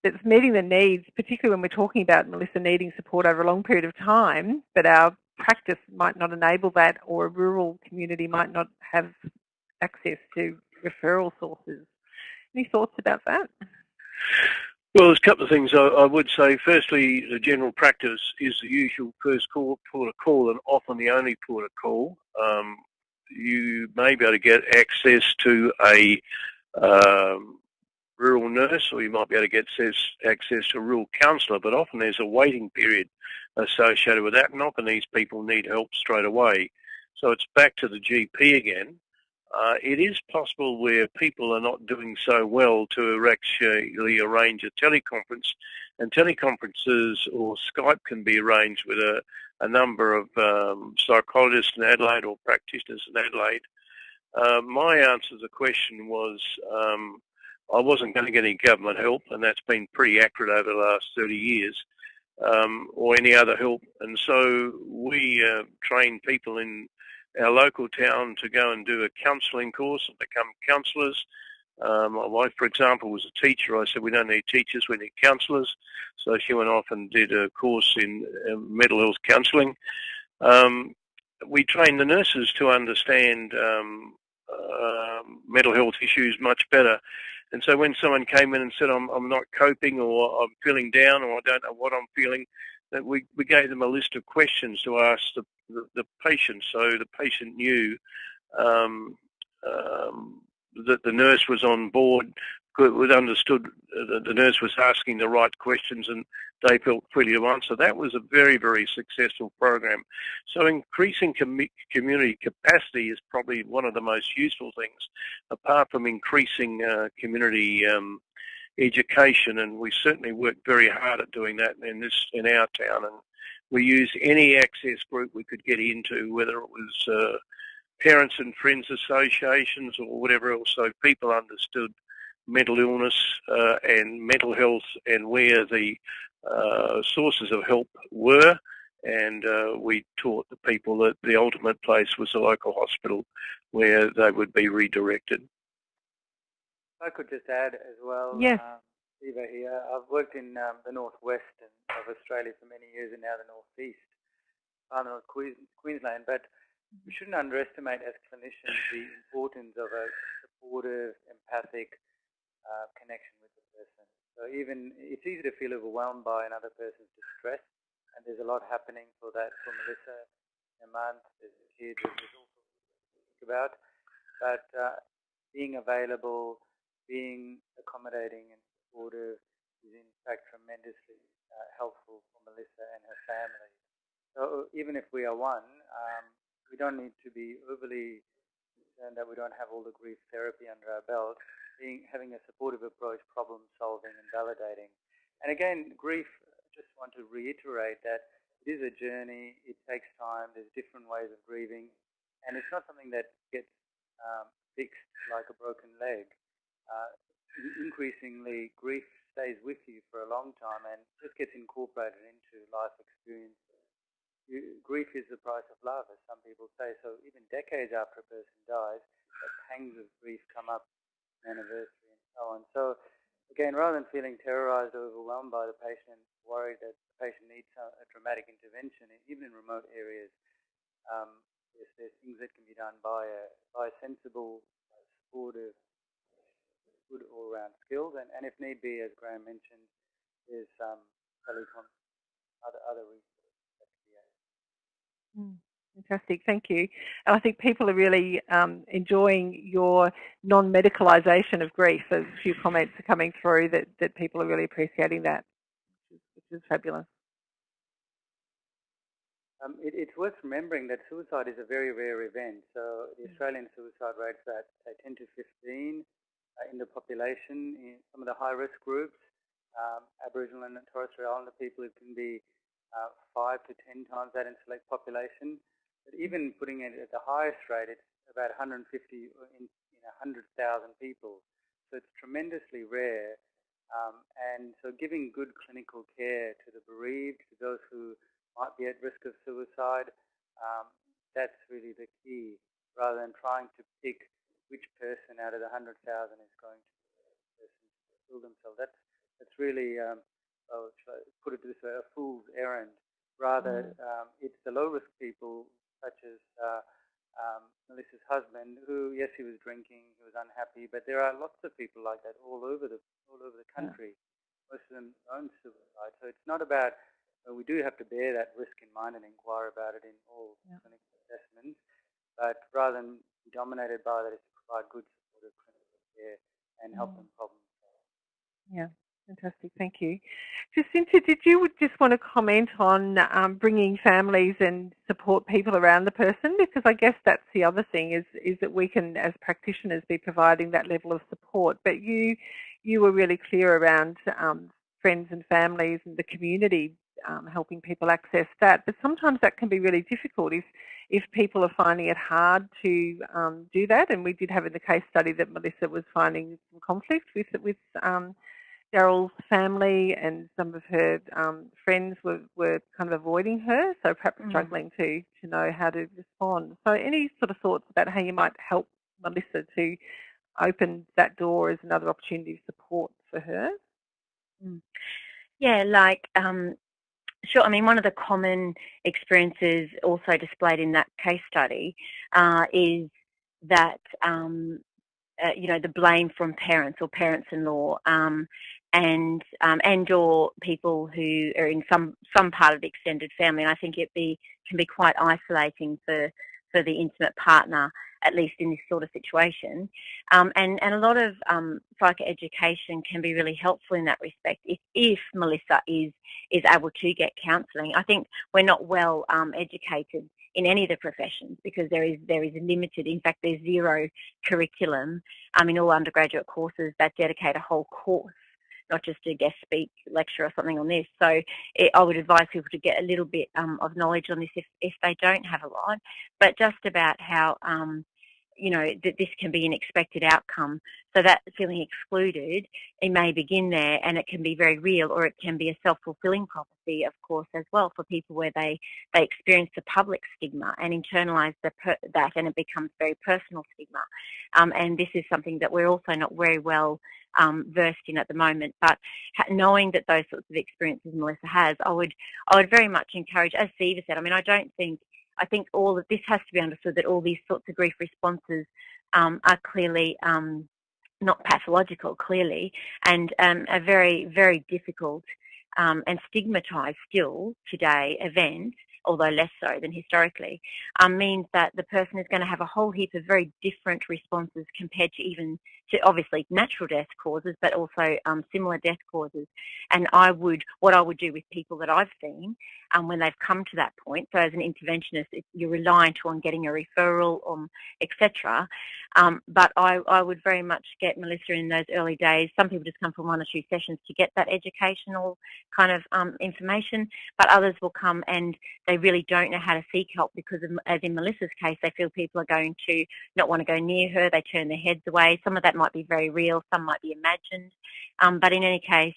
that's meeting the needs, particularly when we're talking about Melissa needing support over a long period of time, but our practice might not enable that or a rural community might not have access to referral sources. Any thoughts about that? Well, there's a couple of things I, I, would say. Firstly, the general practice is the usual first call, port of call and often the only port of call. Um, you may be able to get access to a um, rural nurse or you might be able to get access to a rural counsellor, but often there's a waiting period associated with that and often these people need help straight away. So it's back to the GP again. Uh, it is possible where people are not doing so well to actually arrange a teleconference and teleconferences or Skype can be arranged with a, a number of um, psychologists in Adelaide or practitioners in Adelaide. Uh, my answer to the question was um, I wasn't going to get any government help, and that's been pretty accurate over the last 30 years, um, or any other help. And so we uh, train people in our local town to go and do a counselling course and become counsellors. Um, my wife, for example, was a teacher. I said, we don't need teachers, we need counsellors. So she went off and did a course in mental health counselling. Um, we train the nurses to understand um, uh, mental health issues much better. And so when someone came in and said, I'm, I'm not coping or I'm feeling down or I don't know what I'm feeling, that we, we gave them a list of questions to ask the, the, the patient so the patient knew um, um, that the nurse was on board was understood uh, the nurse was asking the right questions and they felt free to answer. That was a very, very successful program. So increasing com community capacity is probably one of the most useful things, apart from increasing uh, community um, education. And we certainly work very hard at doing that in this in our town. And we use any access group we could get into, whether it was uh, parents and friends associations or whatever else, so people understood mental illness uh, and mental health and where the uh, sources of help were. And uh, we taught the people that the ultimate place was the local hospital where they would be redirected. I could just add as well, yes. Um, Eva here, I've worked in um, the northwest of Australia for many years and now the northeast, uh, North Queensland, but we shouldn't underestimate as clinicians the importance of a supportive, empathic, uh, connection with the person. So even it's easy to feel overwhelmed by another person's distress, and there's a lot happening for that for Melissa in a month. There's kids, there's all sorts to think about. But uh, being available, being accommodating and supportive is in fact tremendously uh, helpful for Melissa and her family. So even if we are one, um, we don't need to be overly concerned that we don't have all the grief therapy under our belt being, having a supportive approach, problem solving and validating. And again, grief, I just want to reiterate that it is a journey, it takes time, there's different ways of grieving, and it's not something that gets um, fixed like a broken leg. Uh, increasingly, grief stays with you for a long time and just gets incorporated into life experiences. You, grief is the price of love, as some people say. So even decades after a person dies, the pangs of grief come up anniversary and so on. So again, rather than feeling terrorized or overwhelmed by the patient, worried that the patient needs a, dramatic intervention, even in remote areas, um, there's, there's, things that can be done by a, by a sensible, supportive, good all-round skills, and, and if need be, as Graham mentioned, there's um, telecom, other other resources that can be added. Mm. Fantastic, thank you. And I think people are really um, enjoying your non-medicalisation of grief. There's a few comments are coming through that, that people are really appreciating that, which is, fabulous. Um, it, it's worth remembering that suicide is a very rare event. So the mm. Australian suicide rate's at say 10 to 15 uh, in the population. In some of the high-risk groups, um, Aboriginal and Torres Strait Islander people, it can be uh, five to ten times that in select population. But even putting it at the highest rate, it's about 150 in, in 100,000 people. So it's tremendously rare. Um, and so giving good clinical care to the bereaved, to those who might be at risk of suicide, um, that's really the key, rather than trying to pick which person out of the 100,000 is going to kill themselves. That's, that's really, um, I'll put it this way, a fool's errand. Rather, mm. um, it's the low-risk people, such as uh, um, Melissa's husband, who yes, he was drinking, he was unhappy, but there are lots of people like that all over the all over the country. Most of them own suicide, so it's not about. Uh, we do have to bear that risk in mind and inquire about it in all yeah. clinical assessments, but rather than be dominated by that, to provide good supportive clinical care and help mm. them problem solve. Yeah. Fantastic, thank you. Jacinta, did you just want to comment on um, bringing families and support people around the person? Because I guess that's the other thing is is that we can, as practitioners, be providing that level of support. But you you were really clear around um, friends and families and the community um, helping people access that. But sometimes that can be really difficult if if people are finding it hard to um, do that. And we did have in the case study that Melissa was finding some conflict with with um, Daryl's family and some of her um, friends were, were kind of avoiding her, so perhaps mm. struggling to, to know how to respond. So any sort of thoughts about how you might help Melissa to open that door as another opportunity of support for her? Mm. Yeah, like, um, sure, I mean, one of the common experiences also displayed in that case study uh, is that um, uh, you know, the blame from parents or parents-in-law, um, and um, and or people who are in some some part of the extended family. And I think it be can be quite isolating for for the intimate partner, at least in this sort of situation. Um, and and a lot of um, psychoeducation can be really helpful in that respect. If if Melissa is is able to get counselling, I think we're not well um, educated in any of the professions because there is there is limited. In fact, there's zero curriculum um, in all undergraduate courses that dedicate a whole course not just a guest speak lecture or something on this. So it, I would advise people to get a little bit um, of knowledge on this if, if they don't have a lot, but just about how, um, you know, that this can be an expected outcome. So that feeling excluded, it may begin there and it can be very real or it can be a self-fulfilling prophecy, of course, as well for people where they, they experience the public stigma and internalize the that and it becomes very personal stigma. Um, and this is something that we're also not very well um, versed in at the moment. But knowing that those sorts of experiences Melissa has, I would I would very much encourage, as Siva said. I mean, I don't think I think all of this has to be understood that all these sorts of grief responses um, are clearly um, not pathological, clearly, and um, a very very difficult um, and stigmatised still today event although less so than historically, um, means that the person is going to have a whole heap of very different responses compared to even to obviously natural death causes, but also um, similar death causes. And I would, what I would do with people that I've seen um, when they've come to that point, so as an interventionist, you're reliant on getting a referral, um, etc. Um, but I, I would very much get Melissa in those early days. Some people just come for one or two sessions to get that educational kind of um, information, but others will come and they really don't know how to seek help because, of, as in Melissa's case, they feel people are going to not want to go near her. They turn their heads away. Some of that might be very real, some might be imagined. Um, but in any case,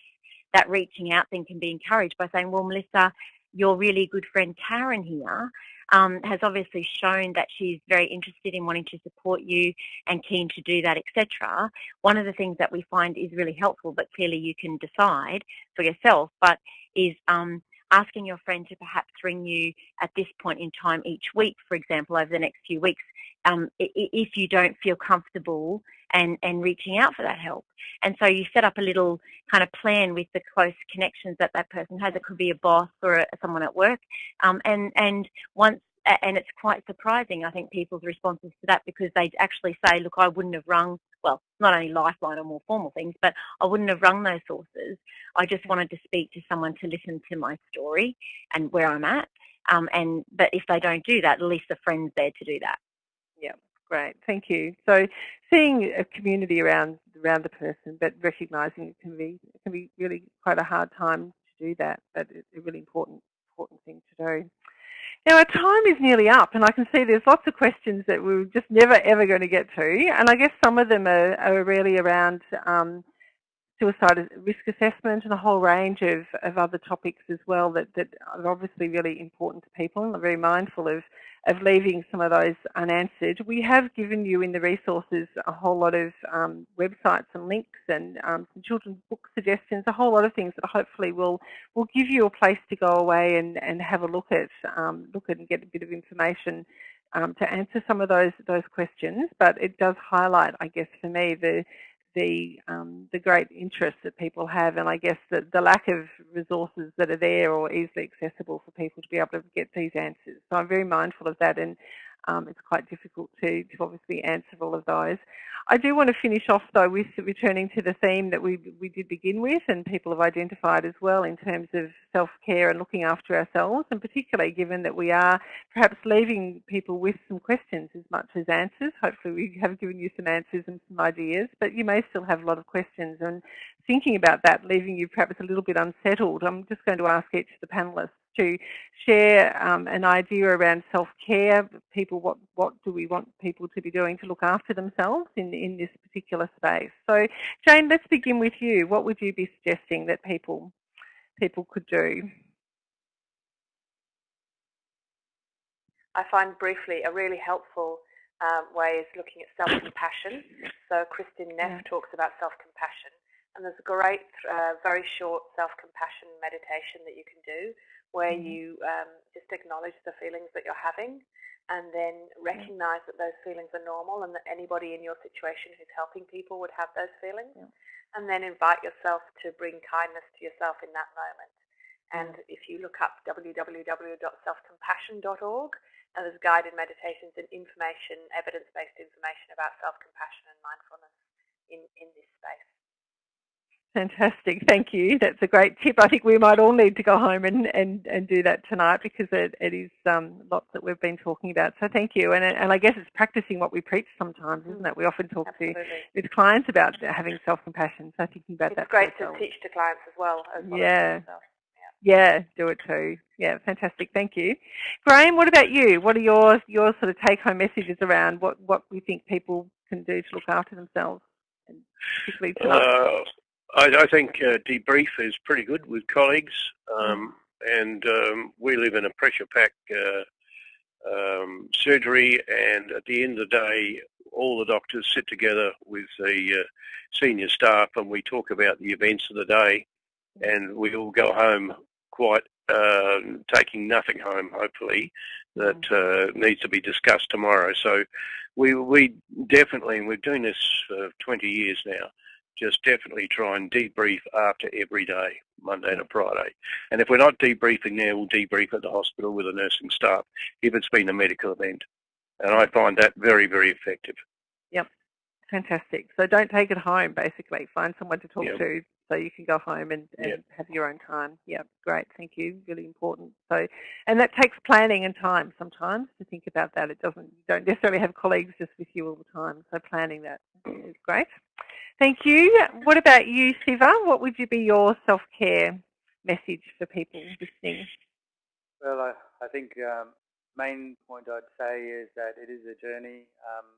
that reaching out thing can be encouraged by saying, well, Melissa, your really good friend Karen here um, has obviously shown that she's very interested in wanting to support you and keen to do that, etc. One of the things that we find is really helpful, but clearly you can decide for yourself, but is um, asking your friend to perhaps ring you at this point in time each week, for example, over the next few weeks, um, if you don't feel comfortable and, and reaching out for that help. And so you set up a little kind of plan with the close connections that that person has. It could be a boss or a, someone at work. Um, and, and once and it's quite surprising, I think, people's responses to that because they actually say, look, I wouldn't have rung, well, not only Lifeline or more formal things, but I wouldn't have rung those sources. I just wanted to speak to someone to listen to my story and where I'm at. Um, and But if they don't do that, at least a friend's there to do that. Yeah, great. Thank you. So seeing a community around around the person, but recognising it can be it can be really quite a hard time to do that, but it's a really important important thing. To do. Now our time is nearly up and I can see there's lots of questions that we're just never ever going to get to and I guess some of them are, are really around um, suicide risk assessment and a whole range of, of other topics as well that, that are obviously really important to people and I'm very mindful of, of leaving some of those unanswered. We have given you in the resources a whole lot of um, websites and links and um, some children's book suggestions, a whole lot of things that hopefully will, will give you a place to go away and, and have a look at, um, look at and get a bit of information um, to answer some of those those questions, but it does highlight, I guess, for me, the the um, the great interest that people have, and I guess the, the lack of resources that are there or easily accessible for people to be able to get these answers. So I'm very mindful of that, and um, it's quite difficult to, to obviously answer all of those. I do want to finish off though with returning to the theme that we, we did begin with and people have identified as well in terms of self-care and looking after ourselves and particularly given that we are perhaps leaving people with some questions as much as answers. Hopefully we have given you some answers and some ideas but you may still have a lot of questions and thinking about that leaving you perhaps a little bit unsettled. I'm just going to ask each of the panellists to share um, an idea around self-care, people, what, what do we want people to be doing to look after themselves in, in this particular space. So Jane, let's begin with you. What would you be suggesting that people, people could do? I find briefly a really helpful um, way is looking at self-compassion. So Kristin Neff yeah. talks about self-compassion and there's a great, uh, very short self-compassion meditation that you can do where mm -hmm. you um, just acknowledge the feelings that you're having and then recognize that those feelings are normal and that anybody in your situation who's helping people would have those feelings. Yeah. And then invite yourself to bring kindness to yourself in that moment. And if you look up www.selfcompassion.org, and there's guided meditations and information, evidence-based information about self-compassion and mindfulness in, in this space. Fantastic, thank you. That's a great tip. I think we might all need to go home and, and, and do that tonight because it, it is um, lots that we've been talking about. So thank you. And, and I guess it's practicing what we preach sometimes, isn't it? We often talk Absolutely. to with clients about having self-compassion. So thinking about it's that. It's great to teach to clients as well. As well yeah. yeah. Yeah, do it too. Yeah, fantastic. Thank you. Graham, what about you? What are your, your sort of take-home messages around what, what we think people can do to look after themselves? And particularly tonight? Uh, I, I think uh, debrief is pretty good with colleagues, um, and um, we live in a pressure pack uh, um, surgery, and at the end of the day, all the doctors sit together with the uh, senior staff, and we talk about the events of the day, and we all go home quite uh, taking nothing home, hopefully, that uh, needs to be discussed tomorrow. So we we definitely, and we're doing this for 20 years now just definitely try and debrief after every day, Monday to Friday. And if we're not debriefing there, we'll debrief at the hospital with the nursing staff if it's been a medical event. And I find that very, very effective. Yep, fantastic. So don't take it home, basically. Find someone to talk yep. to so you can go home and, and yep. have your own time. Yeah, great. Thank you. Really important. So, and that takes planning and time sometimes to think about that. It doesn't. You don't necessarily have colleagues just with you all the time. So planning that is great. Thank you. What about you, Siva? What would you be your self-care message for people listening? Well, I, I think um, main point I'd say is that it is a journey. Um,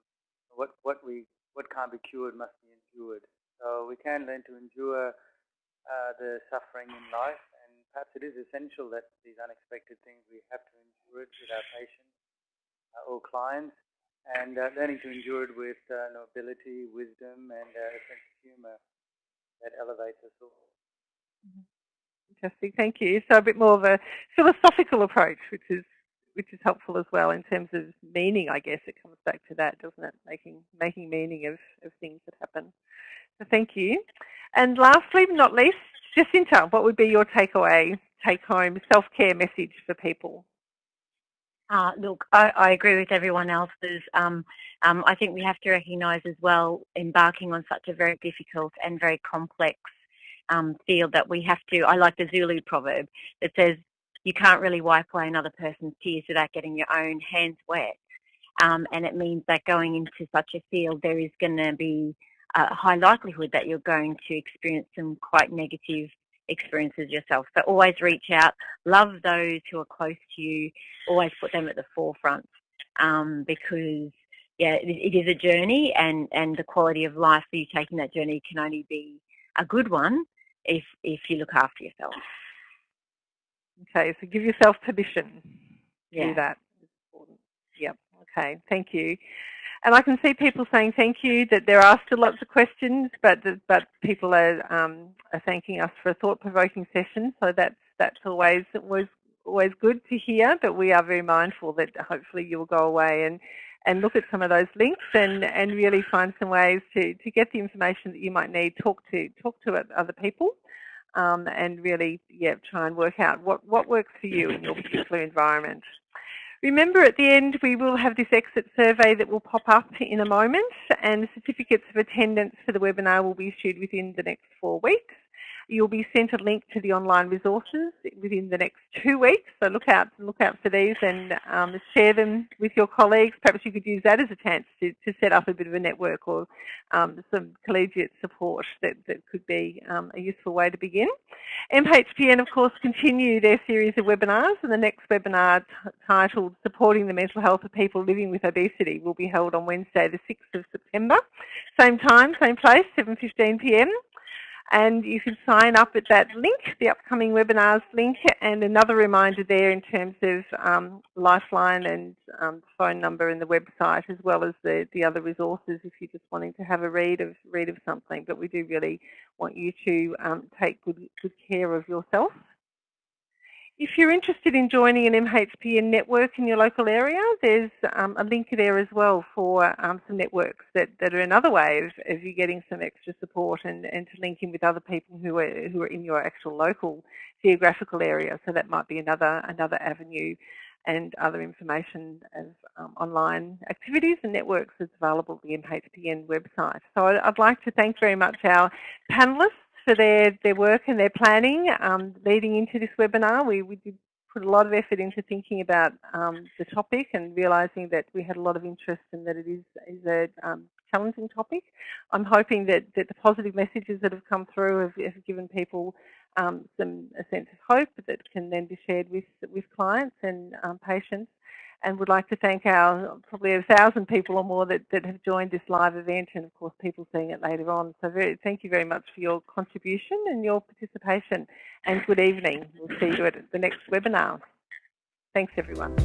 what what we what can't be cured must be endured. So we can learn to endure uh, the suffering in life, and perhaps it is essential that these unexpected things we have to endure it with our patients uh, or clients and uh, learning to endure it with uh, nobility, wisdom, and uh, a sense of humor that elevates us all. Mm-hmm. Fantastic, thank you. So a bit more of a philosophical approach, which is which is helpful as well in terms of meaning. I guess it comes back to that, doesn't it? Making making meaning of of things that happen. So thank you. And lastly, but not least, Jacinta, what would be your takeaway, take home self care message for people? Uh, look, I, I, agree with everyone else's. Um, um, I think we have to recognise as well, embarking on such a very difficult and very complex um, field that we have to, I like the Zulu proverb that says you can't really wipe away another person's tears without getting your own hands wet. Um, and it means that going into such a field, there is going to be a high likelihood that you're going to experience some quite negative experiences yourself. So always reach out, love those who are close to you, always put them at the forefront um, because yeah, it, it is a journey and, and the quality of life for you taking that journey can only be a good one if, if you look after yourself. Okay, so give yourself permission to yeah. do that. Yep, okay, thank you. And I can see people saying thank you, that there are still lots of questions, but but people are, um, are thanking us for a thought-provoking session, so that's, that's always, always, always good to hear, but we are very mindful that hopefully you'll go away and, and look at some of those links and, and really find some ways to, to get the information that you might need, talk to, talk to other people. Um, and really, yeah, try and work out what, what works for you in your particular environment. Remember at the end we will have this exit survey that will pop up in a moment and certificates of attendance for the webinar will be issued within the next four weeks. You'll be sent a link to the online resources within the next two weeks, so look out look out for these and um, share them with your colleagues. Perhaps you could use that as a chance to, to set up a bit of a network or um, some collegiate support that, that could be um, a useful way to begin. MHPN, of course, continue their series of webinars, and the next webinar titled Supporting the Mental Health of People Living with Obesity will be held on Wednesday, the 6th of September. Same time, same place, 7.15pm and you can sign up at that link, the upcoming webinars link, and another reminder there in terms of um, Lifeline and um, phone number and the website, as well as the, the other resources if you're just wanting to have a read of read of something. But we do really want you to um, take good, good care of yourself if you're interested in joining an MHPN network in your local area, there's um, a link there as well for um, some networks that, that are another way of, of you getting some extra support and, and to link in with other people who are, who are in your actual local geographical area. So that might be another, another avenue and other information of um, online activities and networks that's available at the MHPN website. So I'd like to thank very much our panellists for their, their work and their planning um, leading into this webinar. We, we did put a lot of effort into thinking about um, the topic and realising that we had a lot of interest and that it is, is a um, challenging topic. I'm hoping that, that the positive messages that have come through have, have given people um, some a sense of hope that can then be shared with, with clients and um, patients and would like to thank our probably a thousand people or more that, that have joined this live event and of course people seeing it later on. So very, thank you very much for your contribution and your participation and good evening. We'll see you at the next webinar. Thanks everyone.